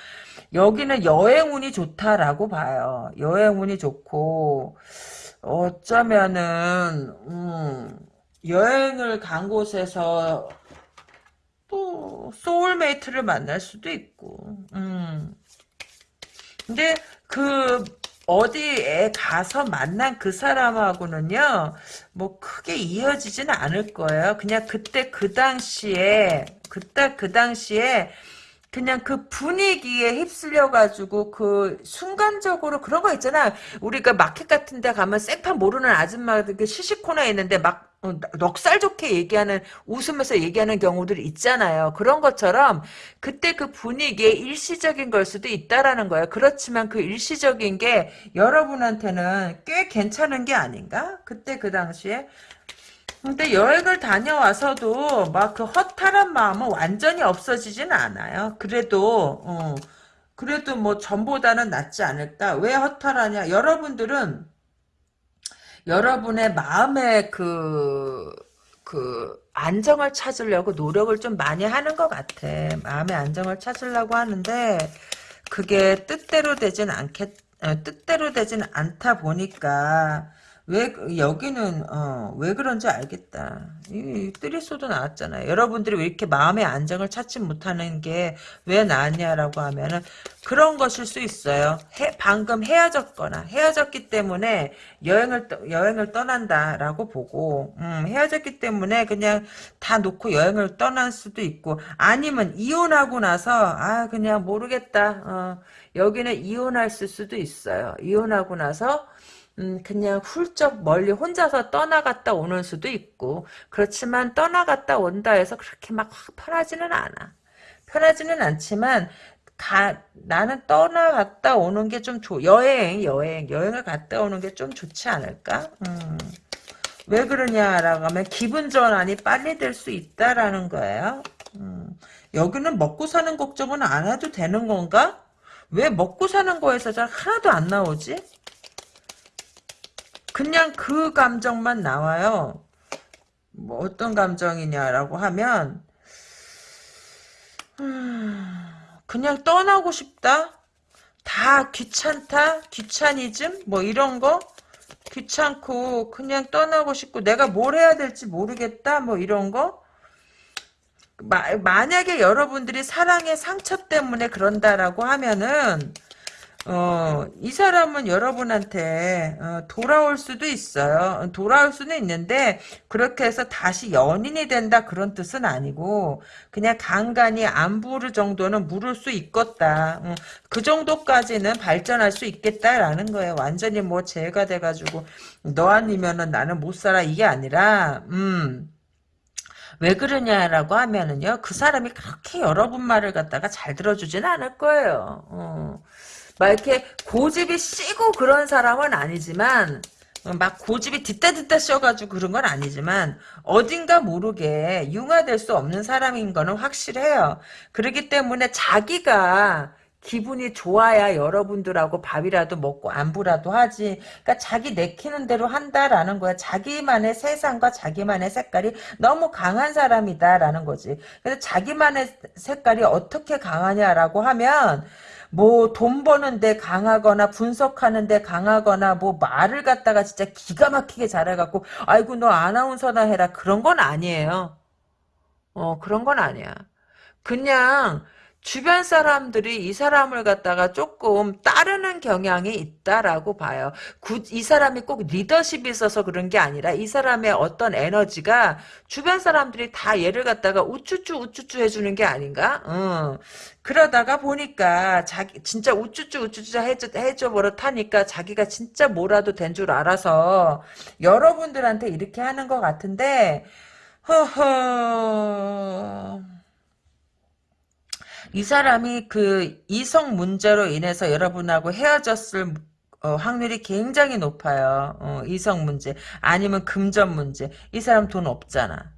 여기는 여행 운이 좋다라고 봐요. 여행 운이 좋고, 어쩌면은, 음, 여행을 간 곳에서 또 소울메이트를 만날 수도 있고. 음. 근데 그 어디에 가서 만난 그 사람하고는요 뭐 크게 이어지지는 않을 거예요. 그냥 그때 그 당시에 그때 그 당시에 그냥 그 분위기에 휩쓸려 가지고 그 순간적으로 그런 거 있잖아. 우리가 마켓 같은 데 가면 생판 모르는 아줌마들 그 시시코너에 있는데 막 어, 넉살 좋게 얘기하는 웃으면서 얘기하는 경우들이 있잖아요. 그런 것처럼 그때 그 분위기에 일시적인 걸 수도 있다라는 거예요. 그렇지만 그 일시적인 게 여러분한테는 꽤 괜찮은 게 아닌가? 그때 그 당시에 근데 여행을 다녀와서도 막 그 허탈한 마음은 완전히 없어지진 않아요. 그래도 어, 그래도 뭐 전보다는 낫지 않을까? 왜 허탈하냐? 여러분들은 여러분의 마음의 그, 그, 안정을 찾으려고 노력을 좀 많이 하는 것 같아. 마음의 안정을 찾으려고 하는데, 그게 뜻대로 되진 않겠, 어, 뜻대로 되진 않다 보니까, 왜 여기는 어, 왜 그런지 알겠다. 이 뜨리소도 나왔잖아요. 여러분들이 왜 이렇게 마음의 안정을 찾지 못하는 게 왜 나왔냐라고 하면은 그런 것일 수 있어요. 해, 방금 헤어졌거나 헤어졌기 때문에 여행을 여행을 떠난다라고 보고 음, 헤어졌기 때문에 그냥 다 놓고 여행을 떠날 수도 있고 아니면 이혼하고 나서 아 그냥 모르겠다. 어, 여기는 이혼할 수도 있어요. 이혼하고 나서 음, 그냥 훌쩍 멀리 혼자서 떠나갔다 오는 수도 있고, 그렇지만 떠나갔다 온다 해서 그렇게 막 편하지는 않아. 편하지는 않지만, 가, 나는 떠나갔다 오는 게 좀 좋, 여행, 여행, 여행을 갔다 오는 게 좀 좋지 않을까? 음. 왜 그러냐라고 하면 기분 전환이 빨리 될 수 있다라는 거예요. 음. 여기는 먹고 사는 걱정은 안 해도 되는 건가? 왜 먹고 사는 거에서 잘 하나도 안 나오지? 그냥 그 감정만 나와요. 뭐 어떤 감정이냐라고 하면 그냥 떠나고 싶다. 다 귀찮다, 귀차니즘? 뭐 이런 거? 귀찮고 그냥 떠나고 싶고 내가 뭘 해야 될지 모르겠다? 뭐 이런 거? 마, 만약에 여러분들이 사랑의 상처 때문에 그런다라고 하면은 어, 이 사람은 여러분한테 어, 돌아올 수도 있어요. 돌아올 수는 있는데 그렇게 해서 다시 연인이 된다 그런 뜻은 아니고 그냥 간간히 안 부를 정도는 물을 수 있겠다. 어, 그 정도까지는 발전할 수 있겠다라는 거예요. 완전히 뭐 죄가 돼가지고 너 아니면은 나는 못 살아 이게 아니라 음. 왜 그러냐라고 하면은요, 그 사람이 그렇게 여러분 말을 갖다가 잘 들어주진 않을 거예요. 어. 막 이렇게 고집이 씨고 그런 사람은 아니지만 막 고집이 뒤따 뒤따 씌어가지고 그런 건 아니지만 어딘가 모르게 융화될 수 없는 사람인 거는 확실해요. 그렇기 때문에 자기가 기분이 좋아야 여러분들하고 밥이라도 먹고 안부라도 하지. 그러니까 자기 내키는 대로 한다라는 거야. 자기만의 세상과 자기만의 색깔이 너무 강한 사람이다라는 거지. 그래서 자기만의 색깔이 어떻게 강하냐라고 하면 뭐 돈 버는데 강하거나 분석하는데 강하거나 뭐 말을 갖다가 진짜 기가 막히게 잘해갖고 아이고 너 아나운서나 해라 그런 건 아니에요. 어 그런 건 아니야. 그냥 주변 사람들이 이 사람을 갖다가 조금 따르는 경향이 있다라고 봐요. 구, 이 사람이 꼭 리더십이 있어서 그런 게 아니라 이 사람의 어떤 에너지가 주변 사람들이 다 얘를 갖다가 우쭈쭈 우쭈쭈 해주는 게 아닌가? 어. 그러다가 보니까 자기 진짜 우쭈쭈 우쭈쭈 해줘, 해줘 버릇하니까 자기가 진짜 뭐라도 된 줄 알아서 여러분들한테 이렇게 하는 것 같은데 허허 이 사람이 그 이성 문제로 인해서 여러분하고 헤어졌을 어, 확률이 굉장히 높아요. 어, 이성 문제 아니면 금전 문제. 이 사람 돈 없잖아.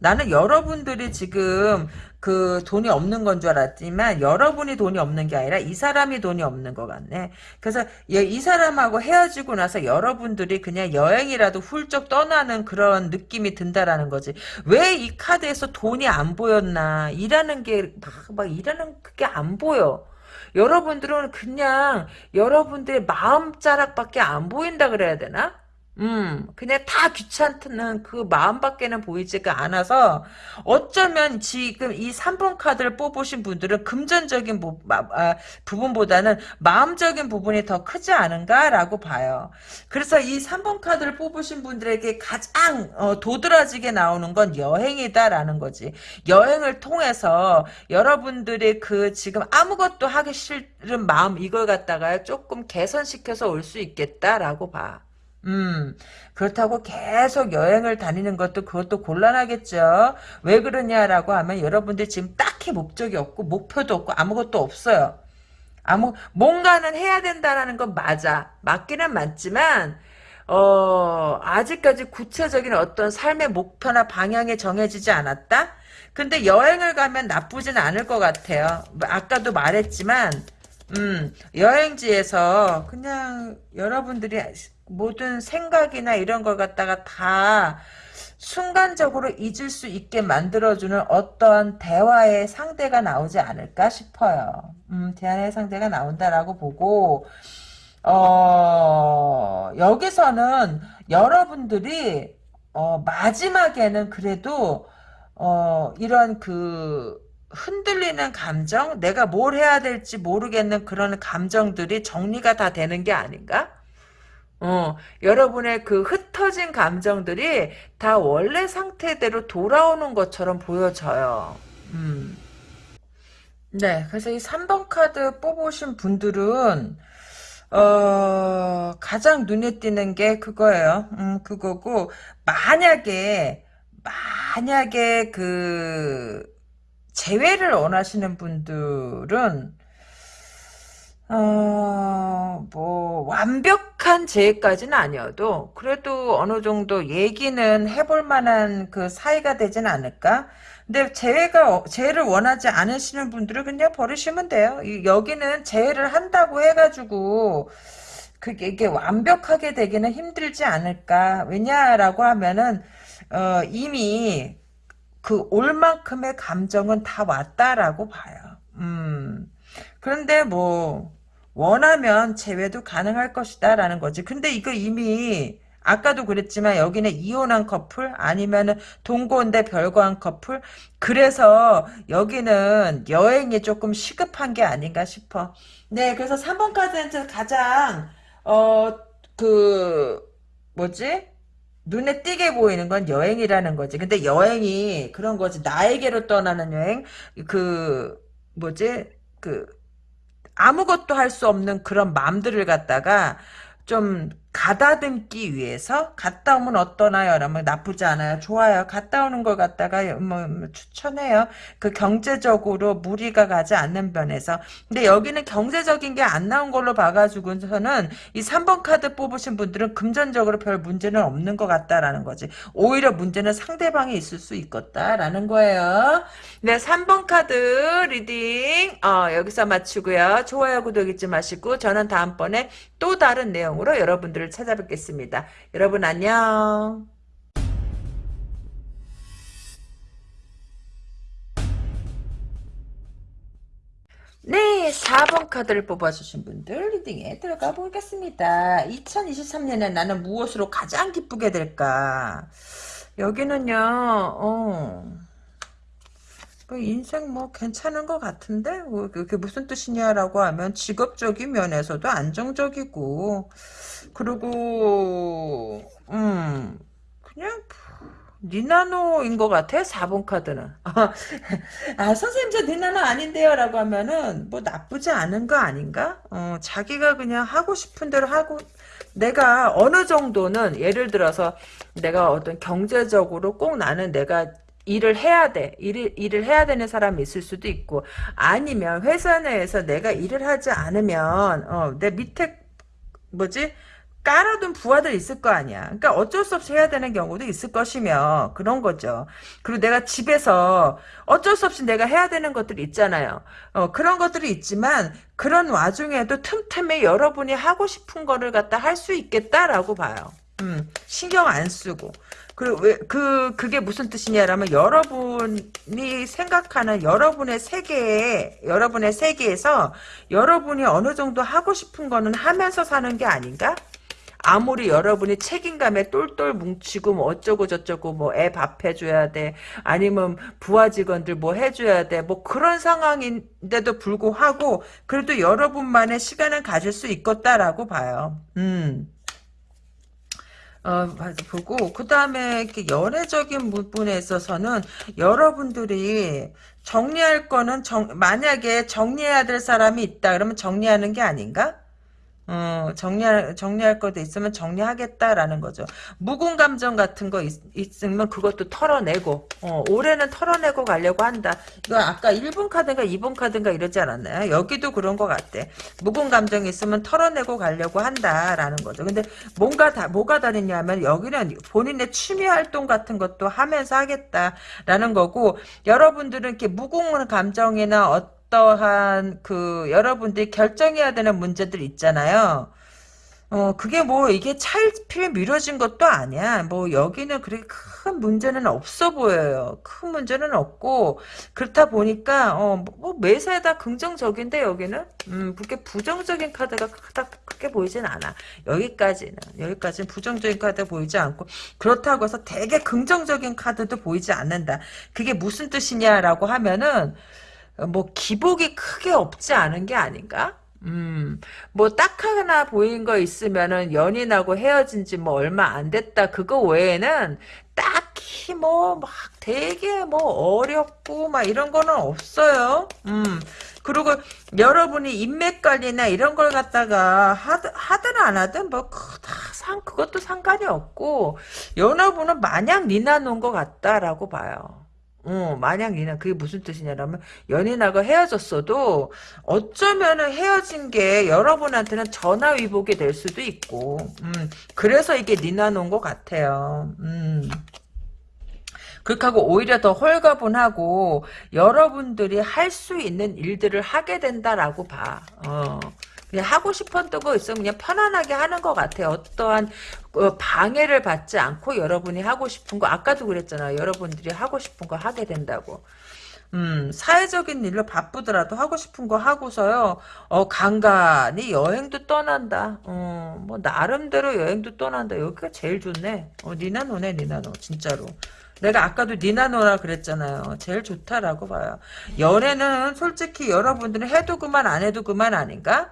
나는 여러분들이 지금 그 돈이 없는 건 줄 알았지만 여러분이 돈이 없는 게 아니라 이 사람이 돈이 없는 것 같네. 그래서 이 사람하고 헤어지고 나서 여러분들이 그냥 여행이라도 훌쩍 떠나는 그런 느낌이 든다라는 거지. 왜 이 카드에서 돈이 안 보였나. 일하는 게 막, 막 일하는 그게 안 보여. 여러분들은 그냥 여러분들의 마음자락밖에 안 보인다 그래야 되나? 음, 그냥 다 귀찮다는 그 마음밖에는 보이지가 않아서 어쩌면 지금 이 3번 카드를 뽑으신 분들은 금전적인 부, 아, 부분보다는 마음적인 부분이 더 크지 않은가라고 봐요. 그래서 이 3번 카드를 뽑으신 분들에게 가장 어, 도드라지게 나오는 건 여행이다라는 거지. 여행을 통해서 여러분들이 그 지금 아무것도 하기 싫은 마음 이걸 갖다가 조금 개선시켜서 올 수 있겠다라고 봐. 음, 그렇다고 계속 여행을 다니는 것도 그것도 곤란하겠죠. 왜 그러냐라고 하면 여러분들 지금 딱히 목적이 없고 목표도 없고 아무것도 없어요. 아무 뭔가는 해야 된다라는 건 맞아. 맞기는 맞지만 어, 아직까지 구체적인 어떤 삶의 목표나 방향이 정해지지 않았다? 근데 여행을 가면 나쁘진 않을 것 같아요. 아까도 말했지만 음, 여행지에서 그냥 여러분들이 모든 생각이나 이런 걸 갖다가 다 순간적으로 잊을 수 있게 만들어주는 어떤 대화의 상대가 나오지 않을까 싶어요. 음, 대화의 상대가 나온다라고 보고, 어, 여기서는 여러분들이, 어, 마지막에는 그래도, 어, 이런 그, 흔들리는 감정, 내가 뭘 해야 될지 모르겠는 그런 감정들이 정리가 다 되는 게 아닌가? 어, 여러분의 그 흩어진 감정들이 다 원래 상태대로 돌아오는 것처럼 보여져요. 음. 네, 그래서 이 3번 카드 뽑으신 분들은, 어, 가장 눈에 띄는 게 그거예요. 음, 그거고, 만약에, 만약에 그, 재회를 원하시는 분들은, 어, 뭐, 완벽한 재해까지는 아니어도, 그래도 어느 정도 얘기는 해볼 만한 그 사이가 되진 않을까? 근데 재해가, 재해를 원하지 않으시는 분들은 그냥 버리시면 돼요. 여기는 재해를 한다고 해가지고, 그게 이게 완벽하게 되기는 힘들지 않을까. 왜냐라고 하면은, 어, 이미 그 올 만큼의 감정은 다 왔다라고 봐요. 음. 그런데 뭐 원하면 재회도 가능할 것이다 라는 거지. 근데 이거 이미 아까도 그랬지만 여기는 이혼한 커플 아니면은 동거인데 별거한 커플 그래서 여기는 여행이 조금 시급한 게 아닌가 싶어. 네, 그래서 3번 카드는 가장 어 그 뭐지? 눈에 띄게 보이는 건 여행이라는 거지. 근데 여행이 그런 거지. 나에게로 떠나는 여행 그 뭐지? 그 아무것도 할 수 없는 그런 맘들을 갖다가 좀 가다듬기 위해서 갔다 오면 어떠나요? 라면 나쁘지 않아요. 좋아요. 갔다 오는 걸 갖다가 뭐, 뭐 추천해요. 그 경제적으로 무리가 가지 않는 면에서. 근데 여기는 경제적인 게 안 나온 걸로 봐가지고서는 이 3번 카드 뽑으신 분들은 금전적으로 별 문제는 없는 것 같다라는 거지. 오히려 문제는 상대방이 있을 수 있겠다라는 거예요. 네, 3번 카드 reading 어, 여기서 마치고요. 좋아요, 구독 잊지 마시고 저는 다음번에 또 다른 내용으로 여러분들 을 찾아뵙겠습니다. 여러분 안녕. 네, 4번 카드를 뽑아주신 분들 리딩에 들어가 보겠습니다. 2023년에 나는 무엇으로 가장 기쁘게 될까? 여기는요, 어, 그 인생 뭐 괜찮은 것 같은데? 뭐 그게 무슨 뜻이냐라고 하면 직업적인 면에서도 안정적이고, 그리고, 음, 그냥, 니나노인 것 같아 4번 카드는 [LAUGHS] 아 선생님 저 니나노 아닌데요 라고 하면은 뭐 나쁘지 않은 거 아닌가 어 자기가 그냥 하고 싶은 대로 하고 내가 어느 정도는 예를 들어서 내가 어떤 경제적으로 꼭 나는 내가 일을 해야 돼. 일을, 일을 해야 되는 사람이 있을 수도 있고, 아니면 회사 내에서 내가 일을 하지 않으면, 어, 내 밑에, 뭐지? 깔아둔 부하들 있을 거 아니야. 그러니까 어쩔 수 없이 해야 되는 경우도 있을 것이며 그런 거죠. 그리고 내가 집에서 어쩔 수 없이 내가 해야 되는 것들이 있잖아요. 어, 그런 것들이 있지만 그런 와중에도 틈틈이 여러분이 하고 싶은 거를 갖다 할 수 있겠다라고 봐요. 음, 신경 안 쓰고. 그, 왜, 그, 그게 무슨 뜻이냐라면, 여러분이 생각하는 여러분의 세계에, 여러분의 세계에서, 여러분이 어느 정도 하고 싶은 거는 하면서 사는 게 아닌가? 아무리 여러분이 책임감에 똘똘 뭉치고 뭐 어쩌고 저쩌고 뭐 애 밥 해줘야 돼 아니면 부하 직원들 뭐 해줘야 돼 뭐 그런 상황인데도 불구하고 그래도 여러분만의 시간을 가질 수 있겠다라고 봐요. 음. 어, 보고, 그 다음에, 이렇게 연애적인 부분에 있어서는 여러분들이 정리할 거는 정, 만약에 정리해야 될 사람이 있다, 그러면 정리하는 게 아닌가? 어, 정리할, 정리할 것도 있으면 정리하겠다라는 거죠. 묵은 감정 같은 거 있, 으면 그것도 털어내고, 어, 올해는 털어내고 가려고 한다. 이거 아까 1번 카드인가 2번 카드인가 이러지 않았나요? 여기도 그런 것 같아. 묵은 감정이 있으면 털어내고 가려고 한다라는 거죠. 근데 뭔가 다, 뭐가 다르냐면 여기는 본인의 취미 활동 같은 것도 하면서 하겠다라는 거고, 여러분들은 이렇게 묵은 감정이나 어 어떠한 그 여러분들이 결정해야 되는 문제들 있잖아요. 어, 그게 뭐, 이게 차일피일 미뤄진 것도 아니야. 뭐, 여기는 그렇게 큰 문제는 없어 보여요. 큰 문제는 없고, 그렇다 보니까, 어, 뭐, 뭐 매사에 다 긍정적인데, 여기는? 음, 그렇게 부정적인 카드가 딱 크게 보이진 않아. 여기까지는. 여기까지는 부정적인 카드 보이지 않고, 그렇다고 해서 되게 긍정적인 카드도 보이지 않는다. 그게 무슨 뜻이냐라고 하면은, 뭐 기복이 크게 없지 않은 게 아닌가? 음, 뭐 딱 하나 보인 거 있으면은 연인하고 헤어진 지 뭐 얼마 안 됐다. 그거 외에는 딱히 뭐 막 되게 뭐 어렵고 막 이런 거는 없어요. 음. 그리고 여러분이 인맥 관리나 이런 걸 갖다가 하든, 하든 안 하든 뭐다상 그것도 상관이 없고 여러분은 마냥 니나 놓은 것 같다라고 봐요. 어, 만약 니는 그게 무슨 뜻이냐면 연인하고 헤어졌어도 어쩌면은 헤어진 게 여러분한테는 전화위복이 될 수도 있고 음, 그래서 이게 니나 놓은 것 같아요. 음. 그렇게 하고 오히려 더 홀가분하고 여러분들이 할 수 있는 일들을 하게 된다라고 봐. 어. 그냥 하고 싶었던 거 있으면 그냥 편안하게 하는 것 같아요. 어떠한 어, 방해를 받지 않고 여러분이 하고 싶은 거 아까도 그랬잖아요. 여러분들이 하고 싶은 거 하게 된다고. 음, 사회적인 일로 바쁘더라도 하고 싶은 거 하고서요, 어, 간간히 여행도 떠난다. 어, 뭐, 나름대로 여행도 떠난다. 여기가 제일 좋네. 어, 니나노네, 니나노. 진짜로. 내가 아까도 니나노라 그랬잖아요. 제일 좋다라고 봐요. 연애는 솔직히 여러분들은 해도 그만 안 해도 그만 아닌가?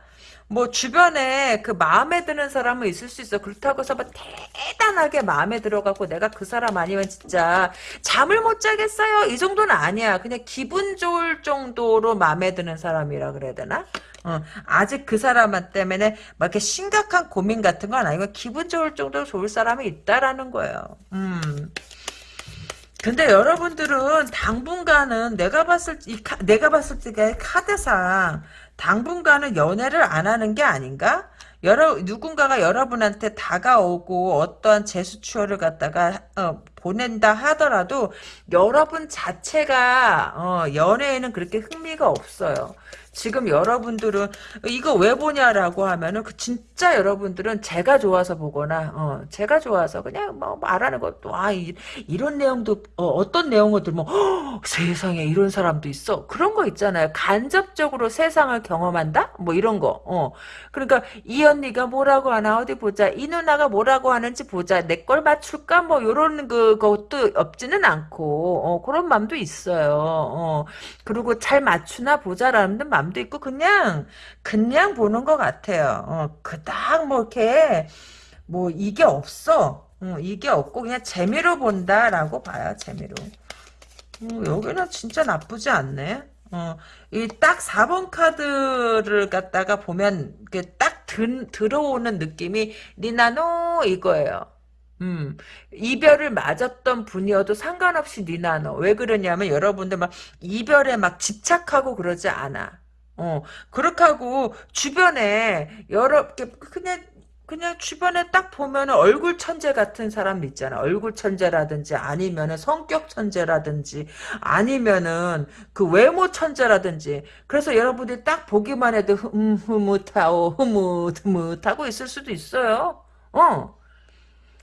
뭐 주변에 그 마음에 드는 사람은 있을 수 있어. 그렇다고 해서 막 대단하게 마음에 들어가고 내가 그 사람 아니면 진짜 잠을 못 자겠어요. 이 정도는 아니야. 그냥 기분 좋을 정도로 마음에 드는 사람이라 그래야 되나? 어, 아직 그 사람 때문에 막 이렇게 심각한 고민 같은 건 아니고 기분 좋을 정도로 좋을 사람이 있다라는 거예요. 음. 근데 여러분들은 당분간은 내가 봤을 이 카, 내가 봤을 때 카드상 당분간은 연애를 안 하는 게 아닌가? 여러 누군가가 여러분한테 다가오고 어떠한 제스처를 갖다가 어, 보낸다 하더라도 여러분 자체가 어, 연애에는 그렇게 흥미가 없어요. 지금 여러분들은 이거 왜 보냐라고 하면은 그 진짜 여러분들은 제가 좋아서 보거나 어 제가 좋아서 그냥 뭐 말하는 것도 아 이, 런 내용도 어, 떤 내용을 들면 허, 세상에 이런 사람도 있어. 그런 거 있잖아요. 간접적으로 세상을 경험한다? 뭐 이런 거 어. 그러니까 이 언니가 뭐라고 하나 어디 보자 이 누나가 뭐라고 하는지 보자 내 걸 맞출까? 뭐 요런 그 것도 없지는 않고 어 그런 마음도 있어요. 어. 그리고 잘 맞추나 보자라는 마음 마음도 있고 그냥 그냥 보는 것 같아요. 어, 그닥 뭐 이렇게 뭐 이게 없어. 어, 이게 없고 그냥 재미로 본다라고 봐요. 재미로. 어, 여기는 진짜 나쁘지 않네. 어, 이 딱 4번 카드를 갖다가 보면 딱 들, 들어오는 느낌이 니나노 이거예요. 음, 이별을 맞았던 분이어도 상관없이 니나노. 왜 그러냐면 여러분들 막 이별에 막 집착하고 그러지 않아. 어, 그렇게 하고, 주변에, 여러, 그냥, 그냥 주변에 딱 보면 얼굴 천재 같은 사람 있잖아. 얼굴 천재라든지 아니면은 성격 천재라든지 아니면은 그 외모 천재라든지. 그래서 여러분들이 딱 보기만 해도 흐뭇하고 흐뭇 흐뭇하고 있을 수도 있어요. 어.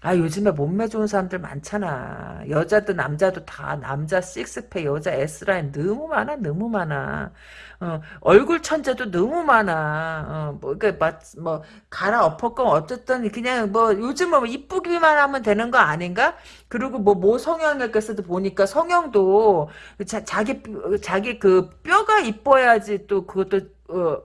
아 요즘에 몸매 좋은 사람들 많잖아. 여자도 남자도 다 남자 식스팩 여자 S라인 너무 많아 너무 많아. 어, 얼굴 천재도 너무 많아. 어, 뭐, 그, 뭐, 갈아 엎었건 어쨌든 그냥 뭐, 요즘은 뭐 이쁘기만 하면 되는 거 아닌가? 그리고 뭐, 모 성형외과에서도 보니까 성형도 자, 자기, 자기 그 뼈가 이뻐야지 또 그것도, 어,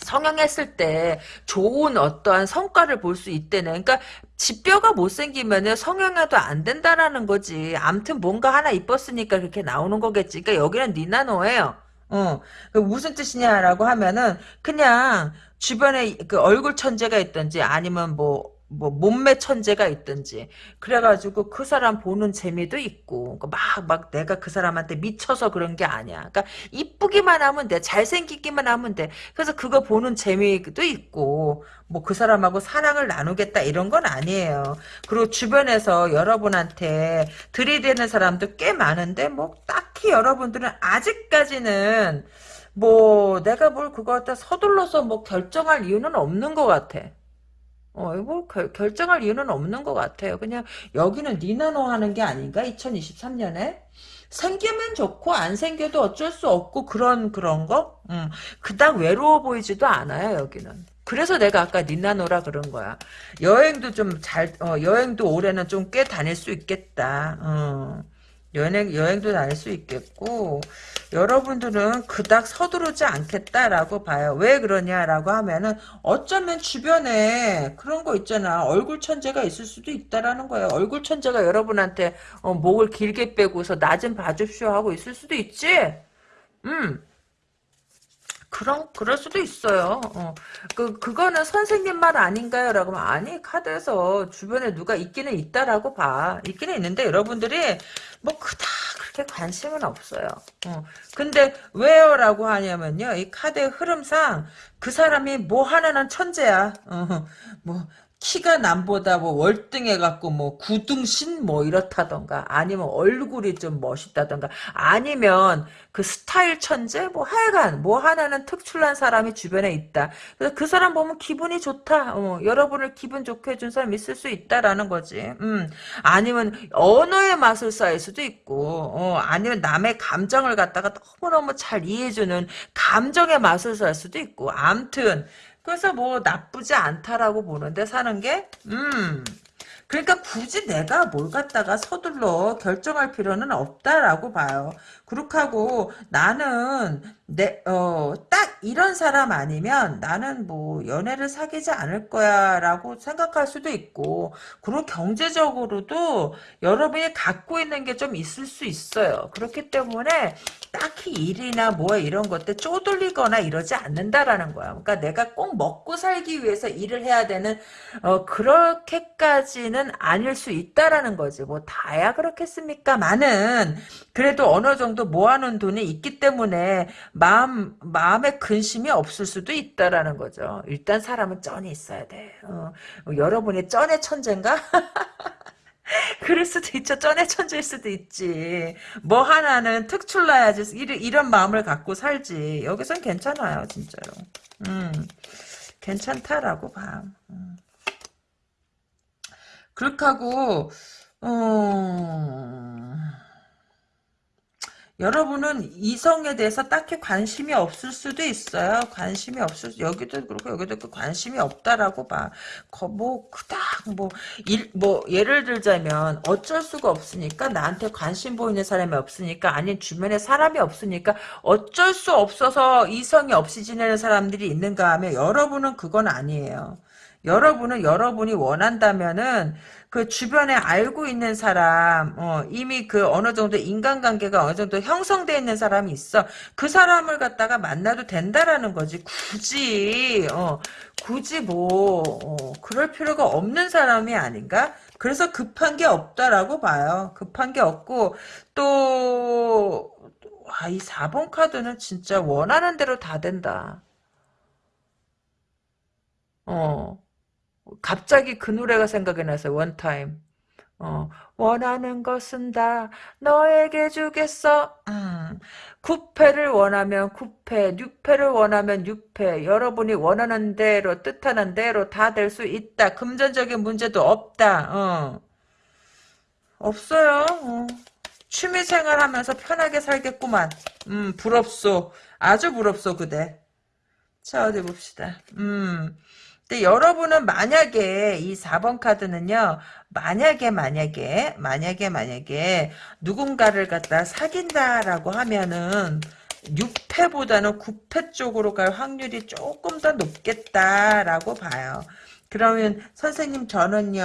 성형했을 때 좋은 어떠한 성과를 볼 수 있대네. 그러니까 지뼈가 못생기면 성형해도 안 된다라는 거지. 암튼 뭔가 하나 이뻤으니까 그렇게 나오는 거겠지. 그러니까 여기는 니나노예요. 어, 그 무슨 뜻이냐라고 하면은 그냥 주변에 그 얼굴 천재가 있든지 아니면 뭐 뭐 몸매 천재가 있든지 그래가지고 그 사람 보는 재미도 있고 막막 막 내가 그 사람한테 미쳐서 그런 게 아니야. 그러니까 이쁘기만 하면 돼, 잘생기기만 하면 돼. 그래서 그거 보는 재미도 있고 뭐 그 사람하고 사랑을 나누겠다 이런 건 아니에요. 그리고 주변에서 여러분한테 들이대는 사람도 꽤 많은데 뭐 딱히 여러분들은 아직까지는 뭐 내가 뭘 그거 갖다 서둘러서 뭐 결정할 이유는 없는 것 같아. 어, 뭐 결, 결정할 이유는 없는 것 같아요. 그냥 여기는 니나노 하는 게 아닌가? 2023년에? 생기면 좋고 안 생겨도 어쩔 수 없고 그런 그런 거? 음, 그닥 외로워 보이지도 않아요 여기는. 그래서 내가 아까 니나노라 그런 거야. 여행도 좀 잘, 어, 여행도 올해는 좀 꽤 다닐 수 있겠다. 어. 여행, 여행도 다닐 수 있겠고, 여러분들은 그닥 서두르지 않겠다라고 봐요. 왜 그러냐라고 하면은, 어쩌면 주변에 그런 거 있잖아. 얼굴 천재가 있을 수도 있다라는 거예요. 얼굴 천재가 여러분한테, 어, 목을 길게 빼고서 나 좀 봐줍시오 하고 있을 수도 있지? 음. 그런 그럴 수도 있어요. 어. 그 그거는 선생님 말 아닌가요? 라고 하면 아니 카드에서 주변에 누가 있기는 있다라고 봐. 있기는 있는데 여러분들이 뭐 그다 그렇게 관심은 없어요. 어. 근데 왜요라고 하냐면요. 이 카드의 흐름상 그 사람이 뭐 하나는 천재야. 어. 뭐 키가 남보다 뭐 월등해갖고 뭐 구둥신 뭐 이렇다던가 아니면 얼굴이 좀 멋있다던가 아니면 그 스타일 천재 뭐 하여간 뭐 하나는 특출난 사람이 주변에 있다. 그래서 그 사람 보면 기분이 좋다. 어, 여러분을 기분 좋게 해준 사람 있을 수 있다라는 거지. 음 아니면 언어의 마술사일 수도 있고 어, 아니면 남의 감정을 갖다가 너무너무 잘 이해해주는 감정의 마술사일 수도 있고 암튼 그래서 뭐 나쁘지 않다라고 보는데 사는 게, 음. 그러니까 굳이 내가 뭘 갖다가 서둘러 결정할 필요는 없다라고 봐요. 그렇게 하고 나는 내, 어, 딱 이런 사람 아니면 나는 뭐 연애를 사귀지 않을 거야 라고 생각할 수도 있고, 그리고 경제적으로도 여러분이 갖고 있는 게 좀 있을 수 있어요. 그렇기 때문에 딱히 일이나 뭐 이런 것들 쪼들리거나 이러지 않는다라는 거야. 그러니까 내가 꼭 먹고 살기 위해서 일을 해야 되는, 어, 그렇게까지는 아닐 수 있다라는 거지. 뭐 다야 그렇겠습니까? 많은, 그래도 어느 정도 모아놓은 돈이 있기 때문에 마음, 마음에 근심이 없을 수도 있다라는 거죠. 일단 사람은 쩐이 있어야 돼. 어, 여러분이 쩐의 천재인가? [LAUGHS] 그럴 수도 있죠. 쩐의 천재일 수도 있지. 뭐 하나는 특출나야지. 이런, 이런 마음을 갖고 살지. 여기선 괜찮아요. 진짜로. 음, 괜찮다라고 봐. 음. 그렇게 하고, 어... 여러분은 이성에 대해서 딱히 관심이 없을 수도 있어요. 관심이 없을 여기도 그렇고 여기도 그 관심이 없다라고 봐. 거, 뭐 그닥 뭐일 뭐 예를 들자면 어쩔 수가 없으니까 나한테 관심 보이는 사람이 없으니까 아닌 주변에 사람이 없으니까 어쩔 수 없어서 이성이 없이 지내는 사람들이 있는가 하면 여러분은 그건 아니에요. 여러분은 여러분이 원한다면은 그 주변에 알고 있는 사람, 어, 이미 그 어느 정도 인간관계가 어느 정도 형성되어 있는 사람이 있어. 그 사람을 갖다가 만나도 된다라는 거지. 굳이, 어, 굳이 뭐, 어, 그럴 필요가 없는 사람이 아닌가? 그래서 급한 게 없다라고 봐요. 급한 게 없고, 또, 와, 이 4번 카드는 진짜 원하는 대로 다 된다. 어. 갑자기 그 노래가 생각이 나서 원타임. 어, 원하는 것은 다 너에게 주겠어. 음, 9패를 원하면 9패, 6패를 원하면 6패. 여러분이 원하는 대로, 뜻하는 대로 다 될 수 있다. 금전적인 문제도 없다. 어. 없어요. 어. 취미생활 하면서 편하게 살겠구만. 음, 부럽소. 아주 부럽소, 그대. 자, 어디 봅시다. 음. 근데 여러분은 만약에 이 4번 카드는요. 만약에 만약에 만약에 만약에 누군가를 갖다 사귄다라고 하면은 6패보다는 9패 쪽으로 갈 확률이 조금 더 높겠다라고 봐요. 그러면 선생님 저는요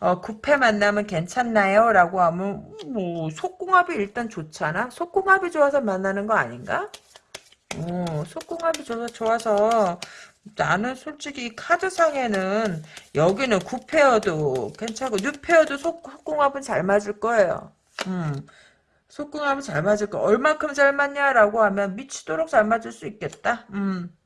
어, 9패 만나면 괜찮나요? 라고 하면 뭐 속궁합이 일단 좋잖아 속궁합이 좋아서 만나는 거 아닌가? 어, 속궁합이 좋아서 나는 솔직히 카드상에는 여기는 9페어도 괜찮고 6페어도 속궁합은 잘 맞을 거예요. 음. 속궁합은 잘 맞을 거. 얼만큼 잘 맞냐라고 하면 미치도록 잘 맞을 수 있겠다. 음.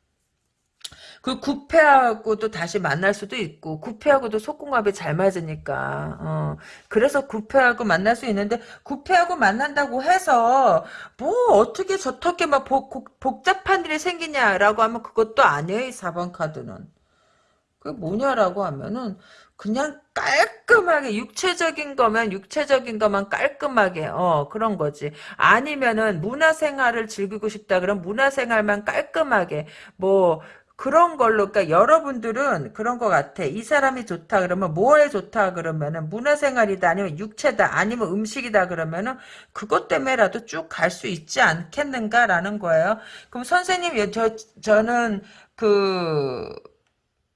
그 구패하고도 다시 만날 수도 있고 구패하고도 속궁합이 잘 맞으니까 어. 그래서 구패하고 만날 수 있는데 구패하고 만난다고 해서 뭐 어떻게 저렇게 막 복, 복잡한 일이 생기냐라고 하면 그것도 아니에요 이 4번 카드는 그 뭐냐라고 하면은 그냥 깔끔하게 육체적인 거면 육체적인 것만 깔끔하게 어 그런 거지 아니면은 문화생활을 즐기고 싶다 그럼 문화생활만 깔끔하게 뭐 그런 걸로 그러니까 여러분들은 그런 것 같아. 이 사람이 좋다 그러면 뭐에 좋다 그러면은 문화생활이다 아니면 육체다 아니면 음식이다 그러면은 그것 때문에라도 쭉 갈 수 있지 않겠는가라는 거예요. 그럼 선생님 저 저는 그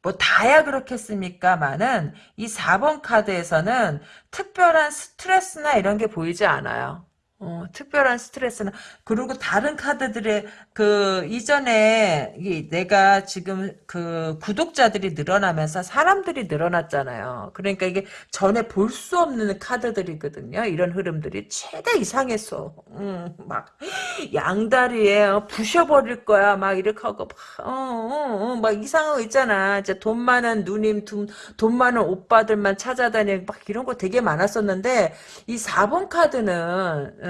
뭐 다야 그렇겠습니까만은 이 4번 카드에서는 특별한 스트레스나 이런 게 보이지 않아요. 어, 특별한 스트레스는 그리고 다른 카드들의 그 이전에 이 내가 지금 그 구독자들이 늘어나면서 사람들이 늘어났잖아요. 그러니까 이게 전에 볼 수 없는 카드들이거든요. 이런 흐름들이 최대 이상했어. 음, 막 양다리에 어, 부셔버릴 거야. 막 이렇게 하고 막, 어, 어, 이상한 거 있잖아. 이제 돈 많은 누님, 돈, 돈 많은 오빠들만 찾아다니고 막 이런 거 되게 많았었는데 이 4번 카드는 어,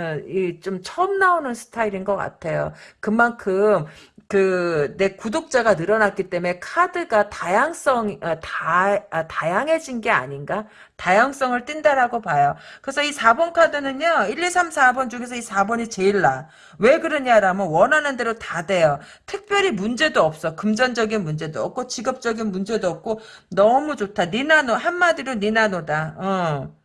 좀 처음 나오는 스타일인 것 같아요. 그만큼 그 내 구독자가 늘어났기 때문에 카드가 다양성 어, 다 아, 다양해진 게 아닌가? 다양성을 띈다라고 봐요. 그래서 이 4번 카드는요. 1, 2, 3, 4번 중에서 이 4번이 제일 나. 왜 그러냐라면 원하는 대로 다 돼요. 특별히 문제도 없어. 금전적인 문제도 없고 직업적인 문제도 없고 너무 좋다. 니나노 한마디로 니나노다. 어.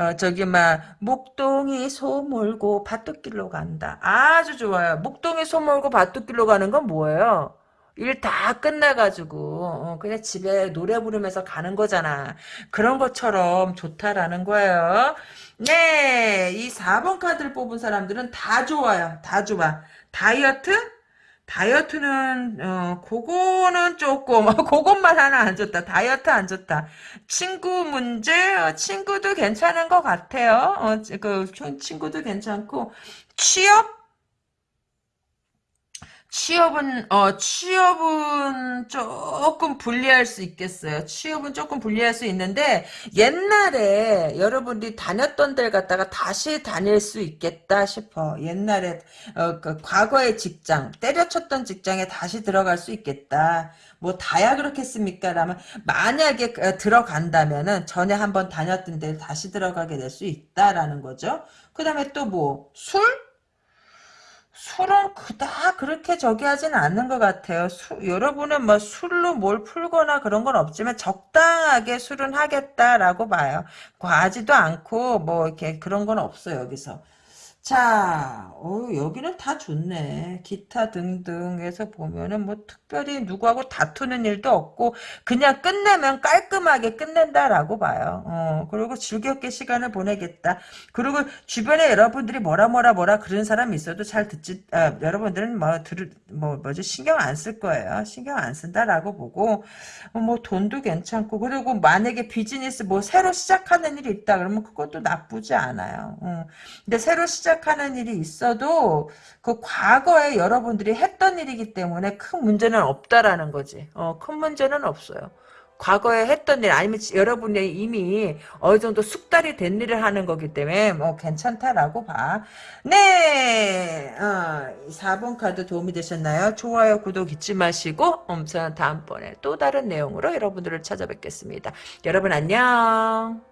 어, 저기, 막, 목동이 소 몰고 밭둑길로 간다. 아주 좋아요. 목동이 소 몰고 밭둑길로 가는 건 뭐예요? 일 다 끝나가지고, 어, 그냥 집에 노래 부르면서 가는 거잖아. 그런 것처럼 좋다라는 거예요. 네, 이 4번 카드를 뽑은 사람들은 다 좋아요. 다 좋아. 다이어트? 다이어트는 어 그거는 조금 [LAUGHS] 그것만 하나 안 좋다. 다이어트 안 좋다. 친구 문제 어, 친구도 괜찮은 것 같아요. 어 그 친구도 괜찮고. 취업 취업은 어 취업은 조금 불리할 수 있겠어요. 취업은 조금 불리할 수 있는데 옛날에 여러분들이 다녔던 데를 갔다가 다시 다닐 수 있겠다 싶어. 옛날에 어, 그 과거의 직장 때려쳤던 직장에 다시 들어갈 수 있겠다. 뭐 다야 그렇겠습니까? 라면 만약에 어, 들어간다면은 전에 한번 다녔던 데를 다시 들어가게 될 수 있다라는 거죠. 그 다음에 또 뭐 술? 술은 그닥 그렇게 저기 하진 않는 것 같아요. 수, 여러분은 뭐 술로 뭘 풀거나 그런 건 없지만 적당하게 술은 하겠다라고 봐요. 과하지도 않고 뭐 이렇게 그런 건 없어요, 여기서. 자, 어, 여기는 다 좋네. 기타 등등에서 보면은 뭐 특별히 누구하고 다투는 일도 없고 그냥 끝내면 깔끔하게 끝낸다라고 봐요. 어, 그리고 즐겁게 시간을 보내겠다. 그리고 주변에 여러분들이 뭐라 뭐라 뭐라 그런 사람이 있어도 잘 듣지, 아, 여러분들은 뭐 들을, 뭐, 뭐지, 신경 안 쓸 거예요. 신경 안 쓴다라고 보고, 어, 뭐 돈도 괜찮고, 그리고 만약에 비즈니스 뭐 새로 시작하는 일이 있다 그러면 그것도 나쁘지 않아요. 어. 근데 새로 시작 시작하는 일이 있어도 그 과거에 여러분들이 했던 일이기 때문에 큰 문제는 없다라는 거지. 어, 큰 문제는 없어요. 과거에 했던 일 아니면 여러분이 이미 어느 정도 숙달이 된 일을 하는 거기 때문에 뭐 괜찮다라고 봐. 네. 어, 4번 카드 도움이 되셨나요? 좋아요, 구독 잊지 마시고 음, 저는 다음번에 또 다른 내용으로 여러분들을 찾아뵙겠습니다. 여러분 안녕.